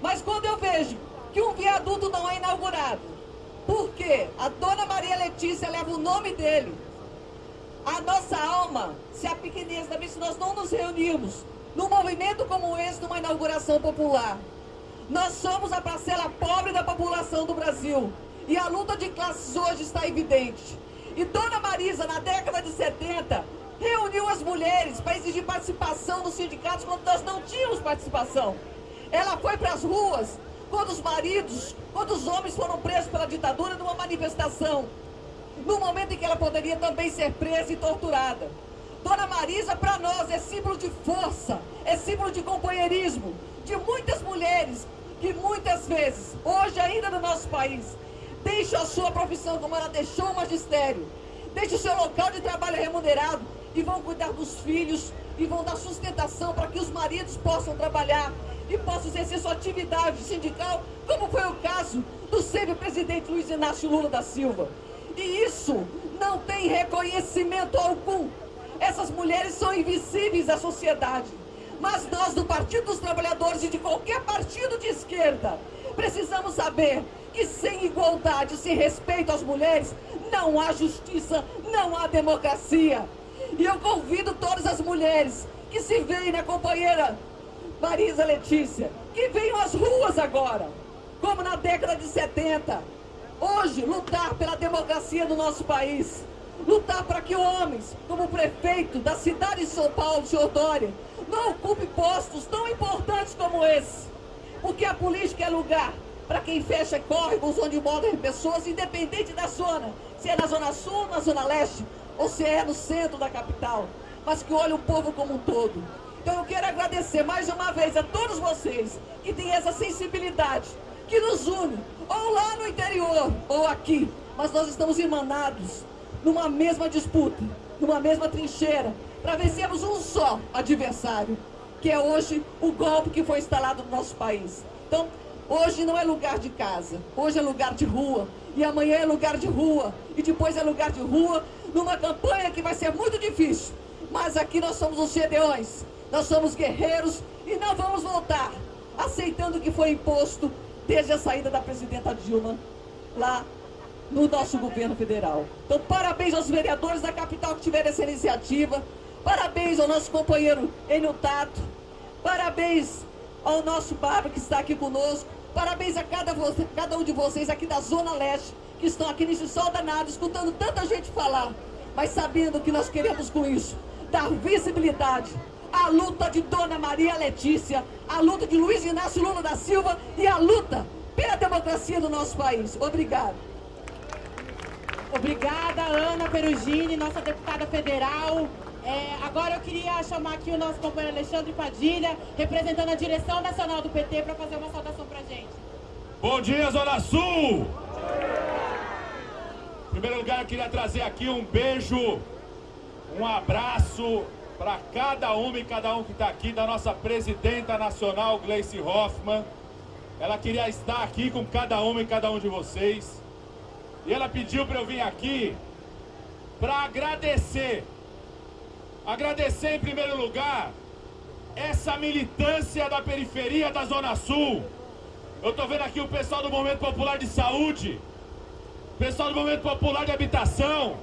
Mas quando eu vejo que um viaduto não é inaugurado, porque a dona Maria Letícia leva o nome dele, a nossa alma se apequeneza também se nós não nos reunirmos num movimento como esse, numa inauguração popular. Nós somos a parcela pobre da população do Brasil. E a luta de classes hoje está evidente. E Dona Marisa, na década de 70, reuniu as mulheres para exigir participação nos sindicatos quando nós não tínhamos participação. Ela foi para as ruas quando os maridos, quando os homens foram presos pela ditadura numa manifestação. No momento em que ela poderia também ser presa e torturada. Dona Marisa, para nós, é símbolo de força, é símbolo de companheirismo, de muitas mulheres que muitas vezes, hoje ainda no nosso país, deixam a sua profissão como ela deixou o magistério, deixam o seu local de trabalho remunerado e vão cuidar dos filhos e vão dar sustentação para que os maridos possam trabalhar e possam exercer sua atividade sindical, como foi o caso do sempre presidente Luiz Inácio Lula da Silva. E isso não tem reconhecimento algum essas mulheres são invisíveis à sociedade. Mas nós, do Partido dos Trabalhadores e de qualquer partido de esquerda, precisamos saber que sem igualdade, sem respeito às mulheres, não há justiça, não há democracia. E eu convido todas as mulheres que se veem na companheira Marisa Letícia, que venham às ruas agora, como na década de 70. Hoje, lutar pela democracia no nosso país lutar para que homens, como o prefeito da cidade de São Paulo, senhor Dória, não ocupe postos tão importantes como esse. Porque a política é lugar para quem fecha córregos onde moram pessoas, independente da zona, se é na zona sul, na zona leste, ou se é no centro da capital, mas que olha o povo como um todo. Então eu quero agradecer mais uma vez a todos vocês que têm essa sensibilidade, que nos une, ou lá no interior, ou aqui, mas nós estamos irmanados numa mesma disputa, numa mesma trincheira, para vencermos um só adversário, que é hoje o golpe que foi instalado no nosso país. Então, hoje não é lugar de casa, hoje é lugar de rua, e amanhã é lugar de rua, e depois é lugar de rua, numa campanha que vai ser muito difícil. Mas aqui nós somos os gedeões, nós somos guerreiros e não vamos voltar. Aceitando o que foi imposto desde a saída da presidenta Dilma lá no nosso governo federal. Então, parabéns aos vereadores da capital que tiveram essa iniciativa, parabéns ao nosso companheiro Enio Tato, parabéns ao nosso Bárbaro que está aqui conosco, parabéns a cada, cada um de vocês aqui da Zona Leste, que estão aqui nesse sol danado, escutando tanta gente falar, mas sabendo que nós queremos com isso dar visibilidade à luta de Dona Maria Letícia, à luta de Luiz Inácio Lula da Silva e à luta pela democracia do nosso país. Obrigado. Obrigada, Ana Perugini, nossa deputada federal. É, agora eu queria chamar aqui o nosso companheiro Alexandre Padilha, representando a direção nacional do PT, para fazer uma saudação para a gente. Bom dia, Zona Sul! Em primeiro lugar, eu queria trazer aqui um beijo, um abraço para cada uma e cada um que está aqui, da nossa presidenta nacional, Gleice Hoffmann. Ela queria estar aqui com cada uma e cada um de vocês. E ela pediu para eu vir aqui para agradecer. Agradecer em primeiro lugar essa militância da periferia da Zona Sul. Eu estou vendo aqui o pessoal do Movimento Popular de Saúde, pessoal do Movimento Popular de Habitação,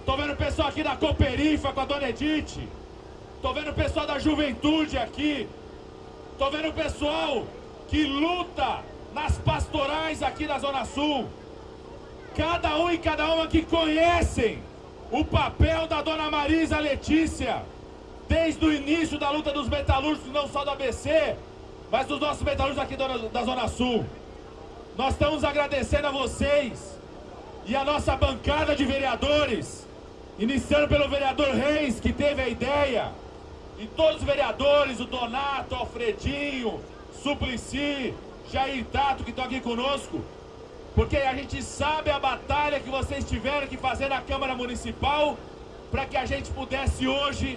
estou vendo o pessoal aqui da Cooperifa com a Dona Edith, estou vendo o pessoal da Juventude aqui, estou vendo o pessoal que luta nas pastorais aqui da Zona Sul. Cada um e cada uma que conhecem o papel da dona Marisa Letícia, desde o início da luta dos metalúrgicos, não só do ABC, mas dos nossos metalúrgicos aqui da Zona Sul. Nós estamos agradecendo a vocês e a nossa bancada de vereadores, iniciando pelo vereador Reis, que teve a ideia, e todos os vereadores, o Donato, Alfredinho, Suplicy, Jair Tato, que estão aqui conosco, porque a gente sabe a batalha que vocês tiveram que fazer na Câmara Municipal para que a gente pudesse hoje,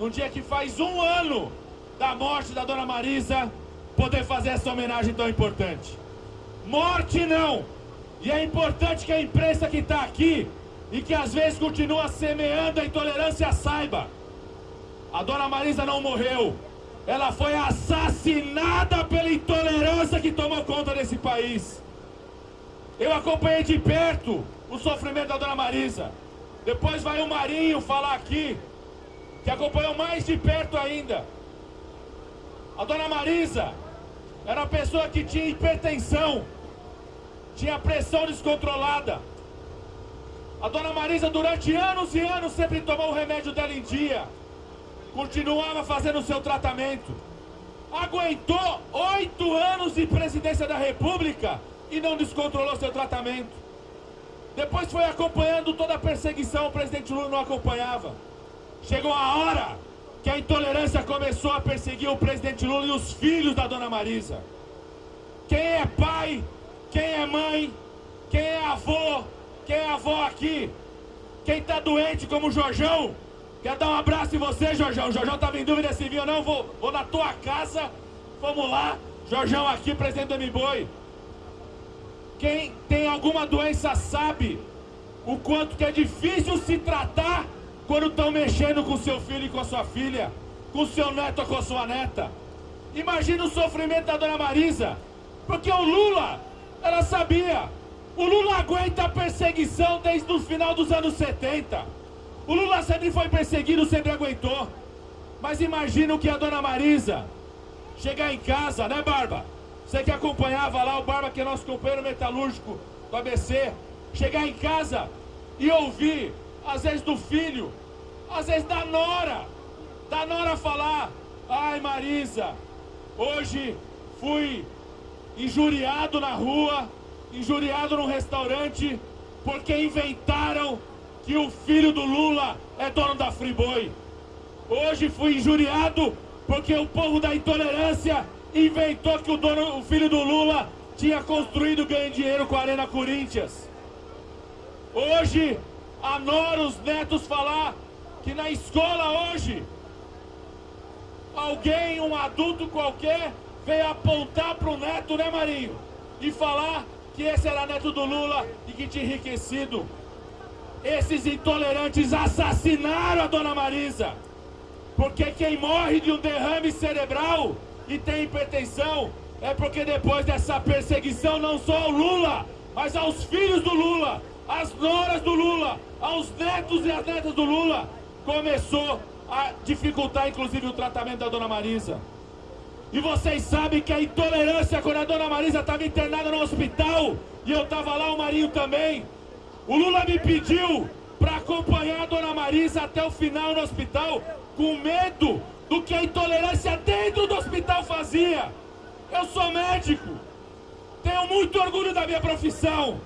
num dia que faz um ano da morte da Dona Marisa, poder fazer essa homenagem tão importante. Morte não! E é importante que a imprensa que está aqui e que às vezes continua semeando a intolerância saiba. A dona Marisa não morreu. Ela foi assassinada pela intolerância que tomou conta desse país. Eu acompanhei de perto o sofrimento da dona Marisa. Depois vai o Marinho falar aqui, que acompanhou mais de perto ainda. A dona Marisa era uma pessoa que tinha hipertensão, tinha pressão descontrolada. A dona Marisa, durante anos e anos, sempre tomou o remédio dela em dia. Continuava fazendo o seu tratamento. Aguentou oito anos de presidência da República e não descontrolou seu tratamento. Depois foi acompanhando toda a perseguição, o presidente Lula não acompanhava. Chegou a hora que a intolerância começou a perseguir o presidente Lula e os filhos da dona Marisa. Quem é pai, quem é mãe, quem é avô, quem é avó aqui, quem está doente como o Jorjão, quer dar um abraço em você, Jorjão. O Jorjão estava em dúvida se vinha ou não, vou, vou na tua casa, vamos lá. Jorjão aqui, presidente do MBoi. Quem tem alguma doença sabe o quanto que é difícil se tratar quando estão mexendo com seu filho e com a sua filha, com seu neto ou com a sua neta. Imagina o sofrimento da dona Marisa, porque o Lula, ela sabia, o Lula aguenta a perseguição desde o final dos anos 70. O Lula sempre foi perseguido, sempre aguentou. Mas imagina o que a dona Marisa chegar em casa, né, Barba? Você que acompanhava lá o Barba, que é nosso companheiro metalúrgico do ABC, chegar em casa e ouvir, às vezes do filho, às vezes da nora, da nora falar: Ai Marisa, hoje fui injuriado na rua, injuriado num restaurante, porque inventaram que o filho do Lula é dono da Friboi. Hoje fui injuriado porque o povo da intolerância inventou que o, dono, o filho do Lula tinha construído ganho dinheiro com a Arena Corinthians. Hoje, a Nora, os netos falar que na escola hoje, alguém, um adulto qualquer, veio apontar para o neto, né Marinho? E falar que esse era neto do Lula e que tinha enriquecido. Esses intolerantes assassinaram a dona Marisa. Porque quem morre de um derrame cerebral e tem hipertensão, é porque depois dessa perseguição, não só ao Lula, mas aos filhos do Lula, às noras do Lula, aos netos e às netas do Lula, começou a dificultar inclusive o tratamento da dona Marisa. E vocês sabem que a intolerância, quando a dona Marisa estava internada no hospital, e eu estava lá, o Marinho também, o Lula me pediu para acompanhar a dona Marisa até o final no hospital, com medo do que a intolerância dentro do hospital fazia. Eu sou médico, tenho muito orgulho da minha profissão,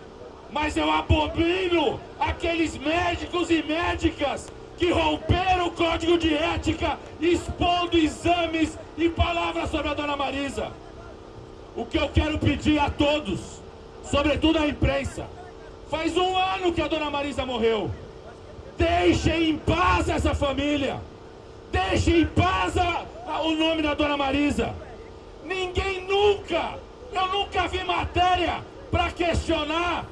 mas eu abomino aqueles médicos e médicas que romperam o código de ética, expondo exames e palavras sobre a dona Marisa. O que eu quero pedir a todos, sobretudo à imprensa, faz um ano que a dona Marisa morreu. Deixem em paz essa família. Deixe em paz a, a, o nome da dona Marisa. Ninguém nunca, eu nunca vi matéria para questionar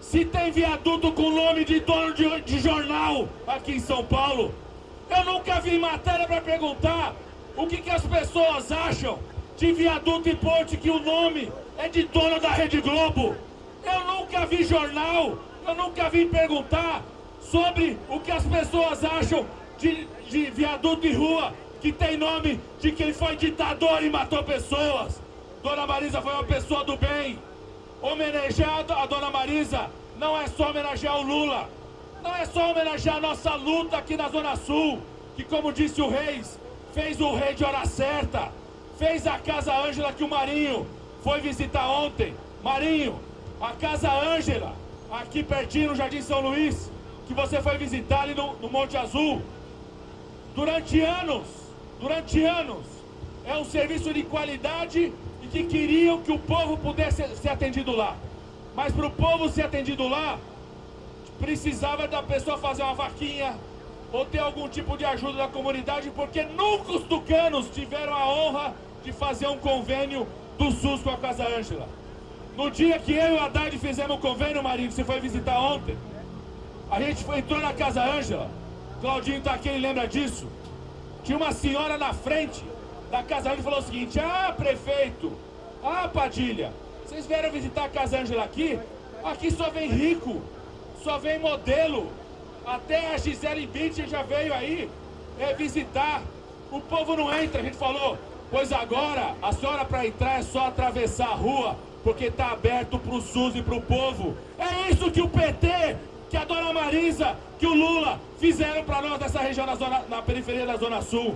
se tem viaduto com nome de dono de, de jornal aqui em São Paulo. Eu nunca vi matéria para perguntar o que, que as pessoas acham de viaduto e ponte que o nome é de dono da Rede Globo. Eu nunca vi jornal, eu nunca vi perguntar sobre o que as pessoas acham de, de viaduto e rua que tem nome de quem foi ditador e matou pessoas. Dona Marisa foi uma pessoa do bem. Homenagear a Dona Marisa não é só homenagear o Lula, não é só homenagear a nossa luta aqui na Zona Sul, que como disse o Reis, fez o rei de hora certa, fez a Casa Ângela que o Marinho foi visitar ontem. Marinho, a Casa Ângela, aqui pertinho no Jardim São Luís, que você foi visitar ali no, no Monte Azul, durante anos, durante anos, é um serviço de qualidade que queriam que o povo pudesse ser atendido lá. Mas para o povo ser atendido lá, precisava da pessoa fazer uma vaquinha ou ter algum tipo de ajuda da comunidade, porque nunca os tucanos tiveram a honra de fazer um convênio do SUS com a Casa Ângela. No dia que eu e o Haddad fizemos o convênio, Marinho, que você foi visitar ontem, a gente foi, entrou na Casa Ângela, Claudinho está aqui, ele lembra disso. tinha uma senhora na frente da Casa Ângela falou o seguinte, ah, prefeito, ah, Padilha, vocês vieram visitar a Casa Ângela aqui? Aqui só vem rico, só vem modelo, até a Gisele Bündchen já veio aí é, visitar, o povo não entra, a gente falou, pois agora a senhora para entrar é só atravessar a rua, porque está aberto para o SUS e para o povo. É isso que o PT, que a dona Marisa, que o Lula fizeram para nós nessa região, na, zona, na periferia da Zona Sul.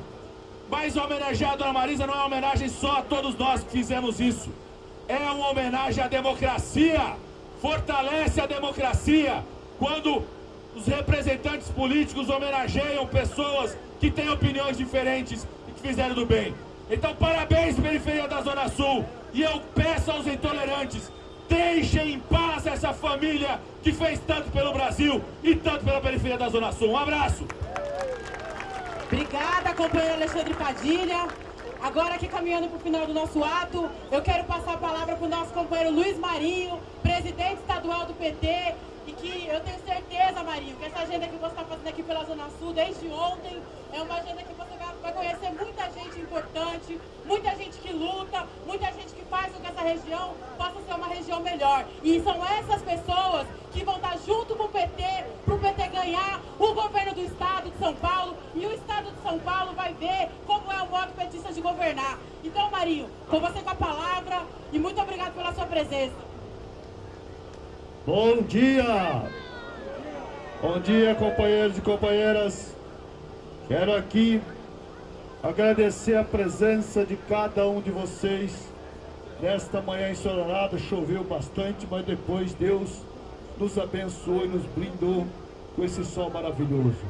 Mas homenagear a dona Marisa não é uma homenagem só a todos nós que fizemos isso. É uma homenagem à democracia. Fortalece a democracia quando os representantes políticos homenageiam pessoas que têm opiniões diferentes e que fizeram do bem. Então, parabéns, periferia da Zona Sul. E eu peço aos intolerantes, deixem em paz essa família que fez tanto pelo Brasil e tanto pela periferia da Zona Sul. Um abraço. Obrigada, companheiro Alexandre Padilha. Agora aqui caminhando para o final do nosso ato, eu quero passar a palavra para o nosso companheiro Luiz Marinho, presidente estadual do PT, e que eu tenho certeza, Marinho, que essa agenda que você está fazendo aqui pela Zona Sul desde ontem é uma agenda que você vai conhecer muita gente importante, muita gente que luta, muita gente que faz com que essa região possa ser uma região melhor. E são essas pessoas que vão estar junto com o PT, para o PT ganhar o governo do Estado de São Paulo e o Estado de São Paulo vai ver como é o modo petista de governar. Então, Marinho, com você com a palavra e muito obrigado pela sua presença. Bom dia! Bom dia, companheiros e companheiras. Quero aqui agradecer a presença de cada um de vocês nesta manhã ensolarada. Choveu bastante, mas depois Deus nos abençoou e nos brindou com esse sol maravilhoso.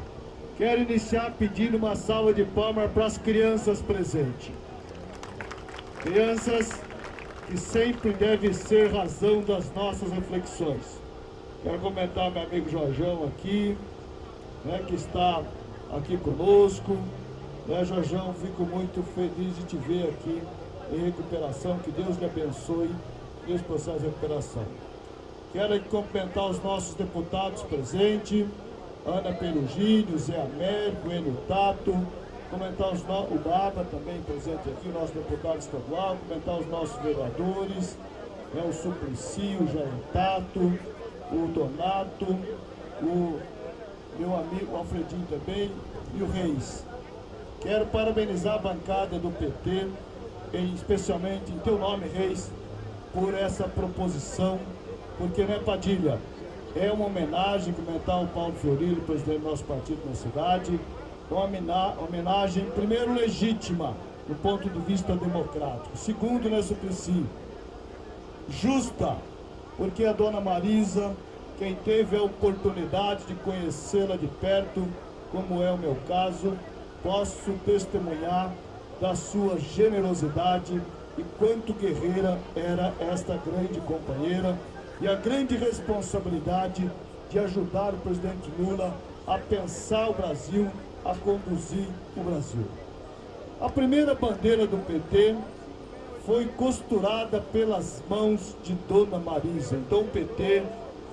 Quero iniciar pedindo uma salva de palmas para as crianças presentes. Crianças que sempre deve ser razão das nossas reflexões. Quero comentar meu amigo Jorjão aqui, né, que está aqui conosco. Né, Jorjão, fico muito feliz de te ver aqui em recuperação. Que Deus lhe abençoe nesse processo de recuperação. Quero cumprimentar os nossos deputados presentes, Ana Perugini, Zé Américo, Enio Tato, comentar os no... o Baba também presente aqui, o nosso deputado estadual, comentar os nossos vereadores, né, o Suplicy, o Jair Tato, o Donato, o meu amigo Alfredinho também e o Reis. Quero parabenizar a bancada do PT, especialmente em teu nome, Reis, por essa proposição, porque, né, Padilha, é uma homenagem comentar o Paulo Fiorilo, presidente do nosso partido na cidade, uma homenagem, primeiro, legítima, do ponto de vista democrático. Segundo, né, Suplicy, justa, porque a dona Marisa, quem teve a oportunidade de conhecê-la de perto, como é o meu caso, posso testemunhar da sua generosidade e quanto guerreira era esta grande companheira e a grande responsabilidade de ajudar o presidente Lula a pensar o Brasil a conduzir o Brasil. A primeira bandeira do PT foi costurada pelas mãos de Dona Marisa. Então o PT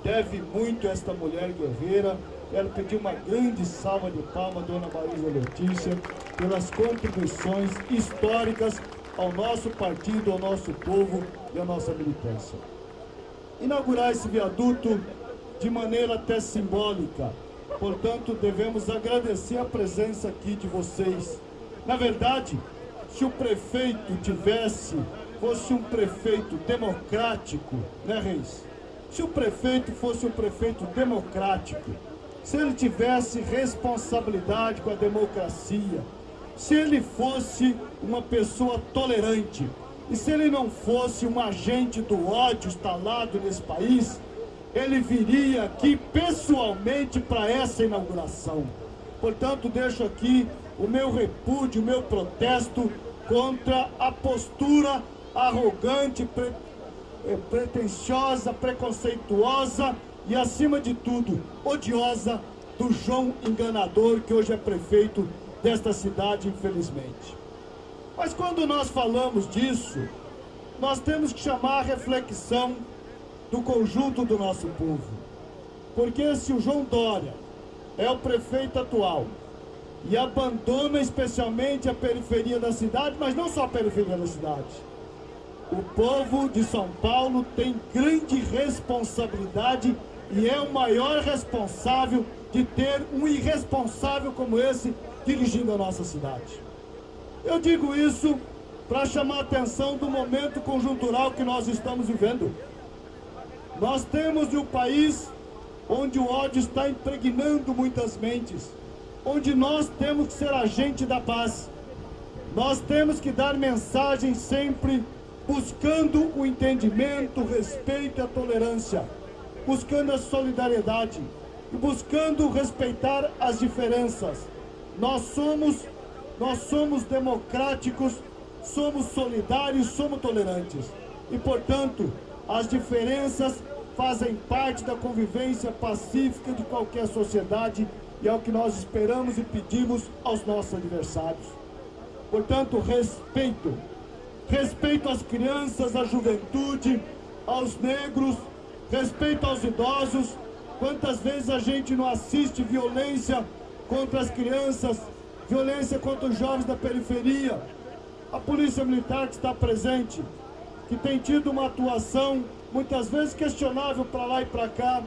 deve muito a esta mulher guerreira. Quero pedir uma grande salva de palmas, Dona Marisa Letícia, pelas contribuições históricas ao nosso partido, ao nosso povo e à nossa militância. Inaugurar esse viaduto de maneira até simbólica, Portanto, devemos agradecer a presença aqui de vocês. Na verdade, se o prefeito tivesse, fosse um prefeito democrático, né, Reis? Se o prefeito fosse um prefeito democrático, se ele tivesse responsabilidade com a democracia, se ele fosse uma pessoa tolerante, e se ele não fosse um agente do ódio instalado nesse país, ele viria aqui pessoalmente para essa inauguração. Portanto, deixo aqui o meu repúdio, o meu protesto contra a postura arrogante, pre, eh, pretensiosa, preconceituosa e, acima de tudo, odiosa do João Enganador, que hoje é prefeito desta cidade, infelizmente. Mas quando nós falamos disso, nós temos que chamar a reflexão do conjunto do nosso povo. Porque se o João Dória é o prefeito atual e abandona especialmente a periferia da cidade, mas não só a periferia da cidade. O povo de São Paulo tem grande responsabilidade e é o maior responsável de ter um irresponsável como esse dirigindo a nossa cidade. Eu digo isso para chamar a atenção do momento conjuntural que nós estamos vivendo. Nós temos um país onde o ódio está impregnando muitas mentes, onde nós temos que ser agente da paz. Nós temos que dar mensagem sempre buscando o entendimento, o respeito e a tolerância, buscando a solidariedade e buscando respeitar as diferenças. Nós somos, nós somos democráticos, somos solidários, somos tolerantes. E, portanto, as diferenças fazem parte da convivência pacífica de qualquer sociedade e é o que nós esperamos e pedimos aos nossos adversários. Portanto, respeito. Respeito às crianças, à juventude, aos negros, respeito aos idosos. Quantas vezes a gente não assiste violência contra as crianças, violência contra os jovens da periferia. A Polícia Militar que está presente, que tem tido uma atuação muitas vezes questionável para lá e para cá,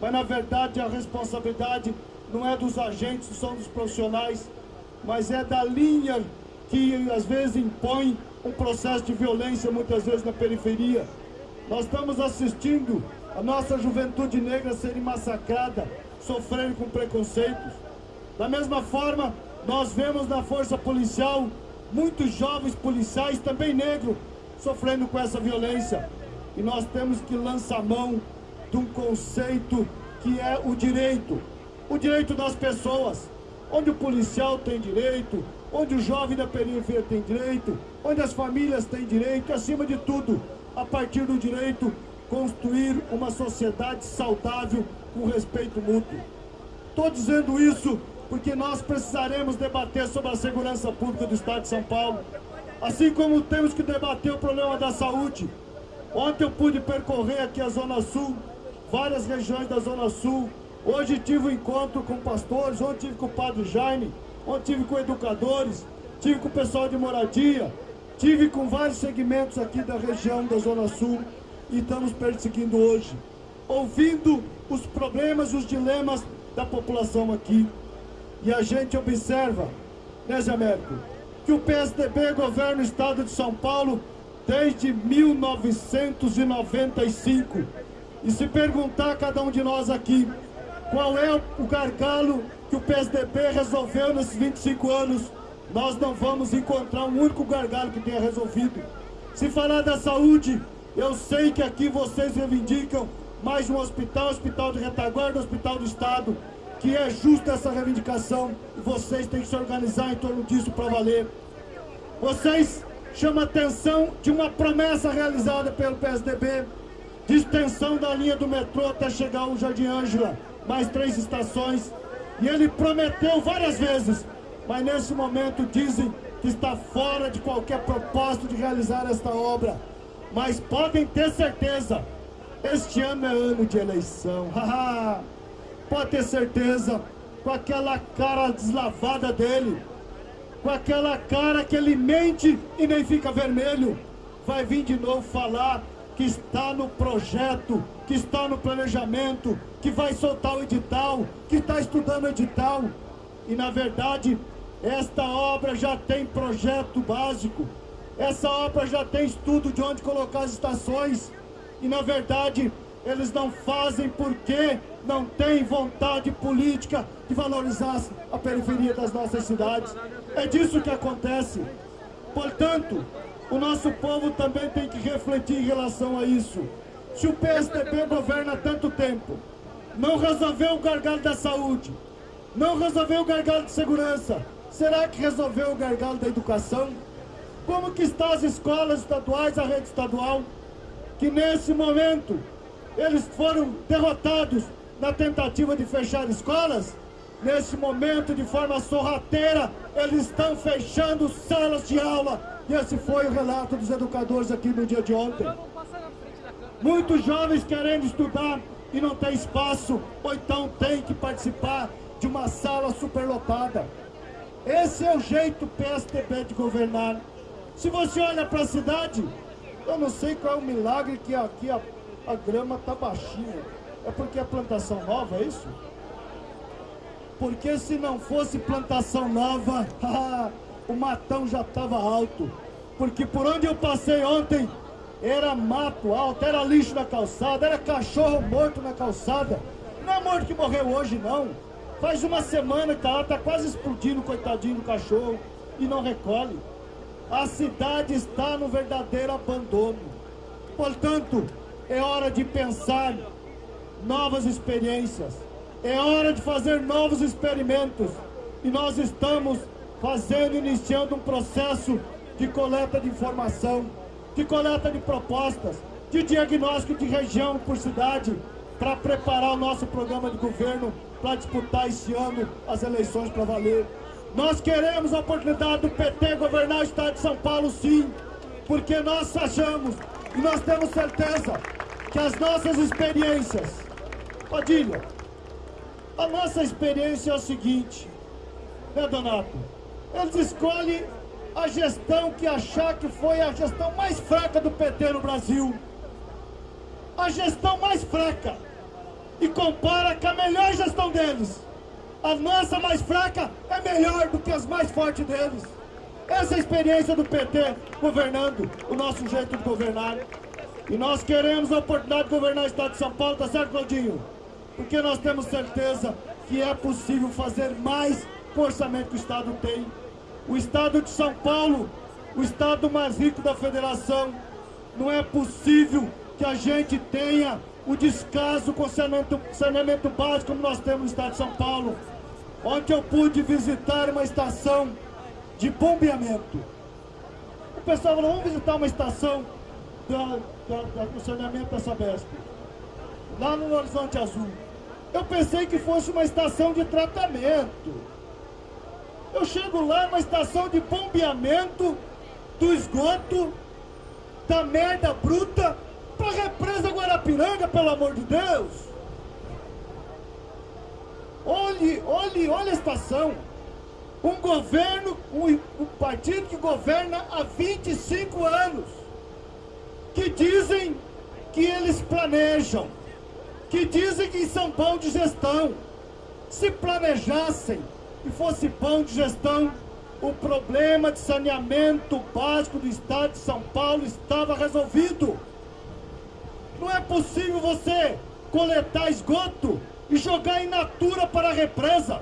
mas na verdade a responsabilidade não é dos agentes, são dos profissionais, mas é da linha que às vezes impõe um processo de violência muitas vezes na periferia. Nós estamos assistindo a nossa juventude negra serem massacrada, sofrendo com preconceitos. Da mesma forma, nós vemos na força policial muitos jovens policiais, também negros, sofrendo com essa violência. E nós temos que lançar mão de um conceito que é o direito. O direito das pessoas. Onde o policial tem direito, onde o jovem da periferia tem direito, onde as famílias têm direito, acima de tudo, a partir do direito, construir uma sociedade saudável com respeito mútuo. Estou dizendo isso porque nós precisaremos debater sobre a segurança pública do Estado de São Paulo, assim como temos que debater o problema da saúde, Ontem eu pude percorrer aqui a Zona Sul, várias regiões da Zona Sul. Hoje tive um encontro com pastores, ontem tive com o Padre Jaime, ontem tive com educadores, tive com o pessoal de moradia, tive com vários segmentos aqui da região da Zona Sul e estamos perseguindo hoje, ouvindo os problemas, os dilemas da população aqui. E a gente observa, né, Américo, que o PSDB governa o estado de São Paulo desde 1995. E se perguntar a cada um de nós aqui, qual é o gargalo que o PSDB resolveu nesses 25 anos, nós não vamos encontrar um único gargalo que tenha resolvido. Se falar da saúde, eu sei que aqui vocês reivindicam mais um hospital, hospital de retaguarda, hospital do Estado, que é justa essa reivindicação e vocês têm que se organizar em torno disso para valer. Vocês chama atenção de uma promessa realizada pelo PSDB de extensão da linha do metrô até chegar ao Jardim Ângela, mais três estações. E ele prometeu várias vezes, mas nesse momento dizem que está fora de qualquer propósito de realizar esta obra. Mas podem ter certeza, este ano é ano de eleição. Pode ter certeza, com aquela cara deslavada dele, com aquela cara que ele mente e nem fica vermelho, vai vir de novo falar que está no projeto, que está no planejamento, que vai soltar o edital, que está estudando o edital. E na verdade, esta obra já tem projeto básico, essa obra já tem estudo de onde colocar as estações. E na verdade, eles não fazem porque não têm vontade política de valorizar a periferia das nossas cidades. É disso que acontece. Portanto, o nosso povo também tem que refletir em relação a isso. Se o PSDB governa há tanto tempo, não resolveu o gargalo da saúde, não resolveu o gargalo de segurança, será que resolveu o gargalo da educação? Como que estão as escolas estaduais, a rede estadual, que nesse momento eles foram derrotados na tentativa de fechar escolas? Nesse momento, de forma sorrateira, eles estão fechando salas de aula. E esse foi o relato dos educadores aqui no dia de ontem. Muitos jovens querendo estudar e não tem espaço, ou então tem que participar de uma sala superlotada. Esse é o jeito PSDB de governar. Se você olha para a cidade, eu não sei qual é o milagre que aqui a, a grama está baixinha. É porque é plantação nova, é isso? Porque se não fosse plantação nova, o matão já estava alto. Porque por onde eu passei ontem, era mato alto, era lixo na calçada, era cachorro morto na calçada. Não é morto que morreu hoje, não. Faz uma semana que tá lá, tá quase explodindo, coitadinho do cachorro, e não recolhe. A cidade está no verdadeiro abandono. Portanto, é hora de pensar novas experiências. É hora de fazer novos experimentos. E nós estamos fazendo, iniciando um processo de coleta de informação, de coleta de propostas, de diagnóstico de região por cidade, para preparar o nosso programa de governo para disputar esse ano as eleições para valer. Nós queremos a oportunidade do PT governar o estado de São Paulo, sim, porque nós achamos e nós temos certeza que as nossas experiências, Padilha, a nossa experiência é o seguinte, né, Donato? Eles escolhem a gestão que achar que foi a gestão mais fraca do PT no Brasil. A gestão mais fraca. E compara com a melhor gestão deles. A nossa mais fraca é melhor do que as mais fortes deles. Essa é a experiência do PT governando, o nosso jeito de governar. E nós queremos a oportunidade de governar o Estado de São Paulo, tá certo, Claudinho? Porque nós temos certeza que é possível fazer mais com o orçamento que o Estado tem. O Estado de São Paulo, o Estado mais rico da Federação, não é possível que a gente tenha o descaso com saneamento, saneamento básico como nós temos no Estado de São Paulo. Ontem eu pude visitar uma estação de bombeamento. O pessoal falou, vamos visitar uma estação da, da, da, do saneamento da Sabesp, lá no Horizonte Azul. Eu pensei que fosse uma estação de tratamento. Eu chego lá numa estação de bombeamento do esgoto, da merda bruta, para a represa Guarapiranga, pelo amor de Deus. Olhe, olhe, olhe a estação. Um governo, um, um partido que governa há 25 anos, que dizem que eles planejam, que dizem que são bons de gestão. Se planejassem, e fosse bom de gestão, o problema de saneamento básico do estado de São Paulo estava resolvido. Não é possível você coletar esgoto e jogar in natura para a represa.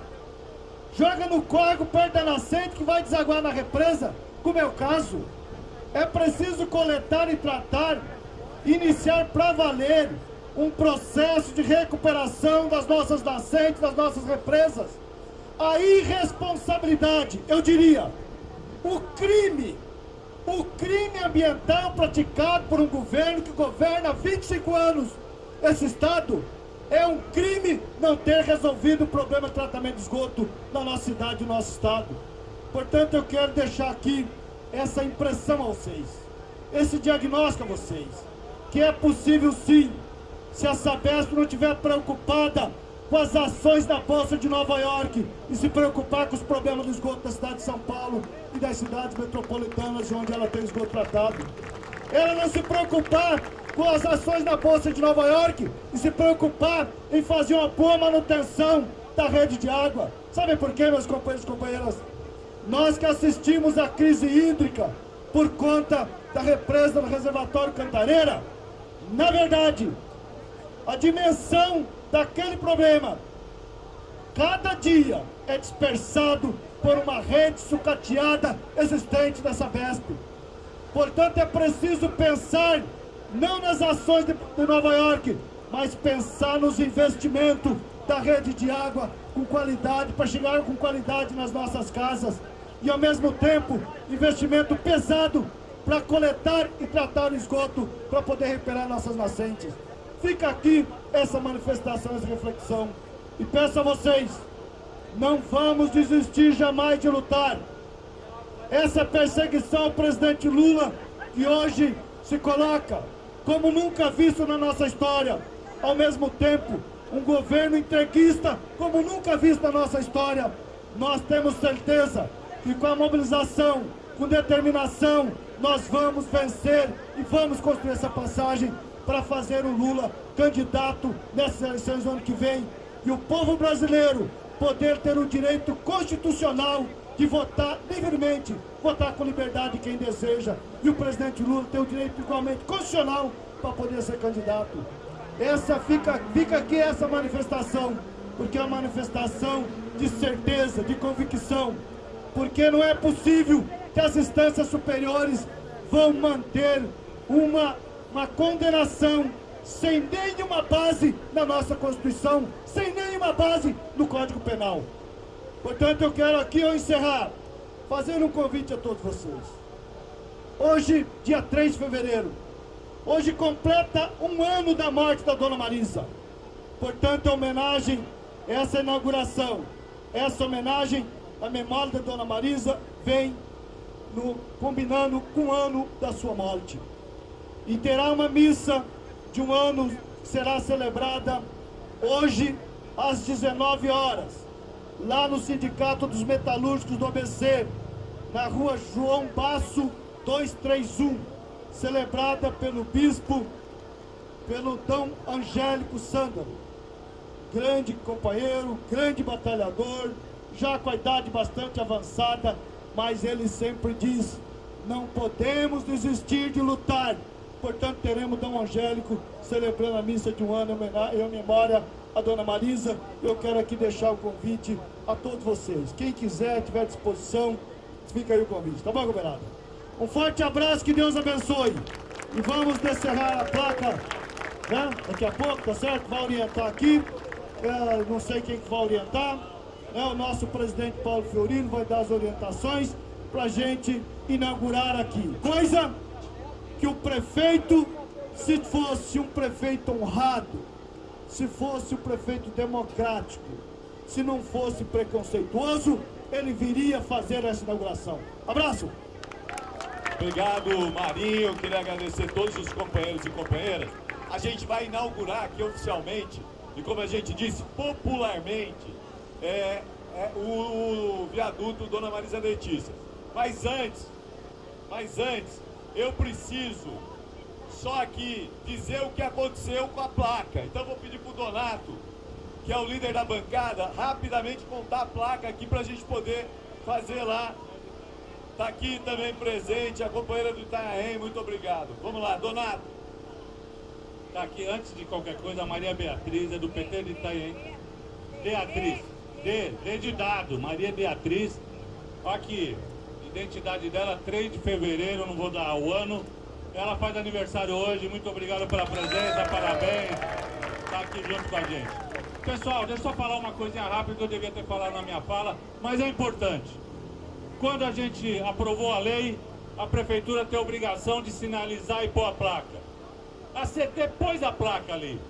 Joga no córrego perto da nascente que vai desaguar na represa, como é o caso. É preciso coletar e tratar, iniciar para valer um processo de recuperação das nossas nascentes, das nossas represas a irresponsabilidade, eu diria, o crime, o crime ambiental praticado por um governo que governa há 25 anos esse Estado, é um crime não ter resolvido o problema de tratamento de esgoto na nossa cidade, no nosso Estado. Portanto, eu quero deixar aqui essa impressão a vocês, esse diagnóstico a vocês, que é possível sim, se a Sabesp não estiver preocupada com as ações da Bolsa de Nova York e se preocupar com os problemas do esgoto da cidade de São Paulo e das cidades metropolitanas onde ela tem esgoto tratado. Ela não se preocupar com as ações da Bolsa de Nova York e se preocupar em fazer uma boa manutenção da rede de água. Sabe por quê, meus companheiros e companheiras? Nós que assistimos à crise hídrica por conta da represa do reservatório Cantareira, na verdade, a dimensão daquele problema, cada dia é dispersado por uma rede sucateada existente dessa Sabesp. Portanto, é preciso pensar não nas ações de, de Nova York, mas pensar nos investimentos da rede de água com qualidade, para chegar com qualidade nas nossas casas. E ao mesmo tempo, investimento pesado para coletar e tratar o esgoto para poder recuperar nossas nascentes. Fica aqui essa manifestação, essa reflexão. E peço a vocês, não vamos desistir jamais de lutar. Essa perseguição ao presidente Lula, que hoje se coloca como nunca visto na nossa história. Ao mesmo tempo, um governo entreguista, como nunca visto na nossa história. nós temos certeza que com a mobilização, com determinação, nós vamos vencer e vamos construir essa passagem para fazer o Lula candidato nessas eleições no ano que vem. E o povo brasileiro poder ter o direito constitucional de votar livremente, votar com liberdade quem deseja. E o presidente Lula ter o direito igualmente constitucional para poder ser candidato. Essa fica, fica aqui essa manifestação, porque é uma manifestação de certeza, de convicção, porque não é possível que as instâncias superiores vão manter uma, uma condenação sem nenhuma base na nossa Constituição, sem nenhuma base no Código Penal. Portanto, eu quero aqui eu encerrar, fazendo um convite a todos vocês. Hoje, dia 3 de fevereiro, hoje completa um ano da morte da Dona Marisa. Portanto, a homenagem, essa inauguração, essa homenagem à memória da Dona Marisa vem no, combinando com o ano da sua morte. E terá uma missa de um ano será celebrada hoje às 19 horas, lá no Sindicato dos Metalúrgicos do ABC, na rua João Basso 231, celebrada pelo bispo, pelo Dom Angélico Sândalo, grande companheiro, grande batalhador, já com a idade bastante avançada, mas ele sempre diz, não podemos desistir de lutar, Portanto, teremos Dom Angélico celebrando a missa de um ano em memória a Dona Marisa. Eu quero aqui deixar o convite a todos vocês. Quem quiser, tiver disposição, fica aí o convite. Tá bom, governador? Um forte abraço, que Deus abençoe. E vamos descerrar a placa, né? Daqui a pouco, tá certo? Vai orientar aqui. É, não sei quem que vai orientar. É, o nosso presidente Paulo Fiorino vai dar as orientações para gente inaugurar aqui. Coisa que o prefeito, se fosse um prefeito honrado, se fosse um prefeito democrático, se não fosse preconceituoso, ele viria fazer essa inauguração. Abraço! Obrigado, Marinho. Queria agradecer todos os companheiros e companheiras. A gente vai inaugurar aqui oficialmente, e como a gente disse, popularmente, é, é o, o viaduto Dona Marisa Letícia. Mas antes, mas antes, eu preciso só aqui dizer o que aconteceu com a placa. Então vou pedir para o Donato, que é o líder da bancada, rapidamente contar a placa aqui para a gente poder fazer lá. Está aqui também presente a companheira do Itanhaém, muito obrigado. Vamos lá, Donato. Está aqui, antes de qualquer coisa, a Maria Beatriz, é do PT de Itanhaém. Beatriz, D, D de dado, Maria Beatriz. Aqui, identidade dela, 3 de fevereiro, não vou dar o ano. Ela faz aniversário hoje, muito obrigado pela presença, parabéns. Está aqui junto com a gente. Pessoal, deixa eu só falar uma coisinha rápida que eu devia ter falado na minha fala, mas é importante. Quando a gente aprovou a lei, a prefeitura tem a obrigação de sinalizar e pôr a placa. A CT pôs a placa ali,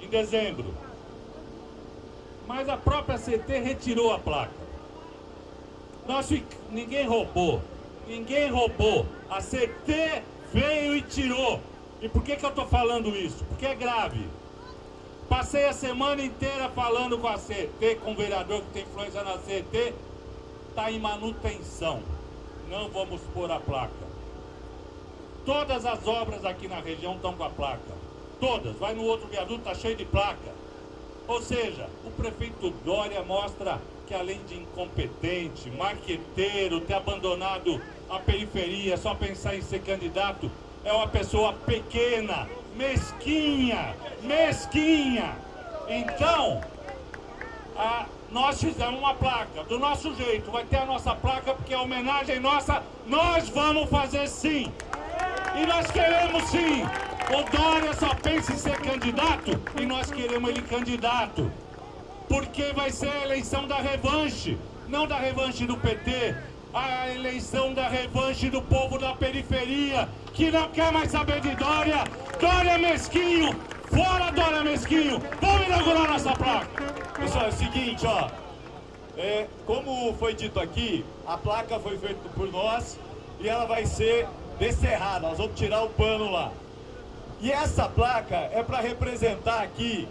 em dezembro. Mas a própria CT retirou a placa. Nós, ninguém roubou. Ninguém roubou. A CT veio e tirou. E por que, que eu estou falando isso? Porque é grave. Passei a semana inteira falando com a CT, com o vereador que tem influência na CT. Está em manutenção. Não vamos pôr a placa. Todas as obras aqui na região estão com a placa. Todas. Vai no outro viaduto, está cheio de placa. Ou seja, o prefeito Dória mostra que além de incompetente, marqueteiro, ter abandonado a periferia, só pensar em ser candidato, é uma pessoa pequena, mesquinha, mesquinha. Então, a, nós fizemos uma placa, do nosso jeito, vai ter a nossa placa, porque é homenagem nossa, nós vamos fazer sim. E nós queremos sim. O Dória só pensa em ser candidato e nós queremos ele candidato porque vai ser a eleição da revanche, não da revanche do PT, a eleição da revanche do povo da periferia, que não quer mais saber de Dória. Dória Mesquinho, fora Dória Mesquinho, vamos inaugurar nossa placa. Pessoal, é o seguinte, ó, é, como foi dito aqui, a placa foi feita por nós e ela vai ser descerrada, nós vamos tirar o pano lá. E essa placa é para representar aqui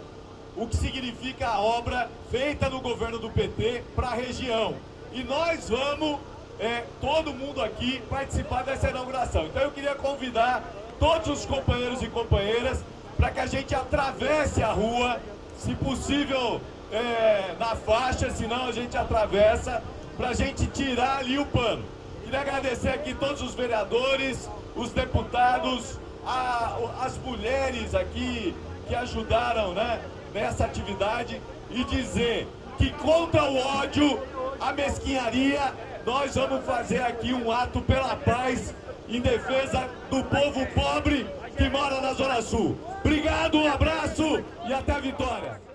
o que significa a obra feita no governo do PT para a região. E nós vamos, é, todo mundo aqui, participar dessa inauguração. Então eu queria convidar todos os companheiros e companheiras para que a gente atravesse a rua, se possível é, na faixa, senão a gente atravessa, para a gente tirar ali o pano. Queria agradecer aqui todos os vereadores, os deputados, a, as mulheres aqui que ajudaram né, nessa atividade e dizer que contra o ódio, a mesquinharia, nós vamos fazer aqui um ato pela paz em defesa do povo pobre que mora na Zona Sul. Obrigado, um abraço e até a vitória.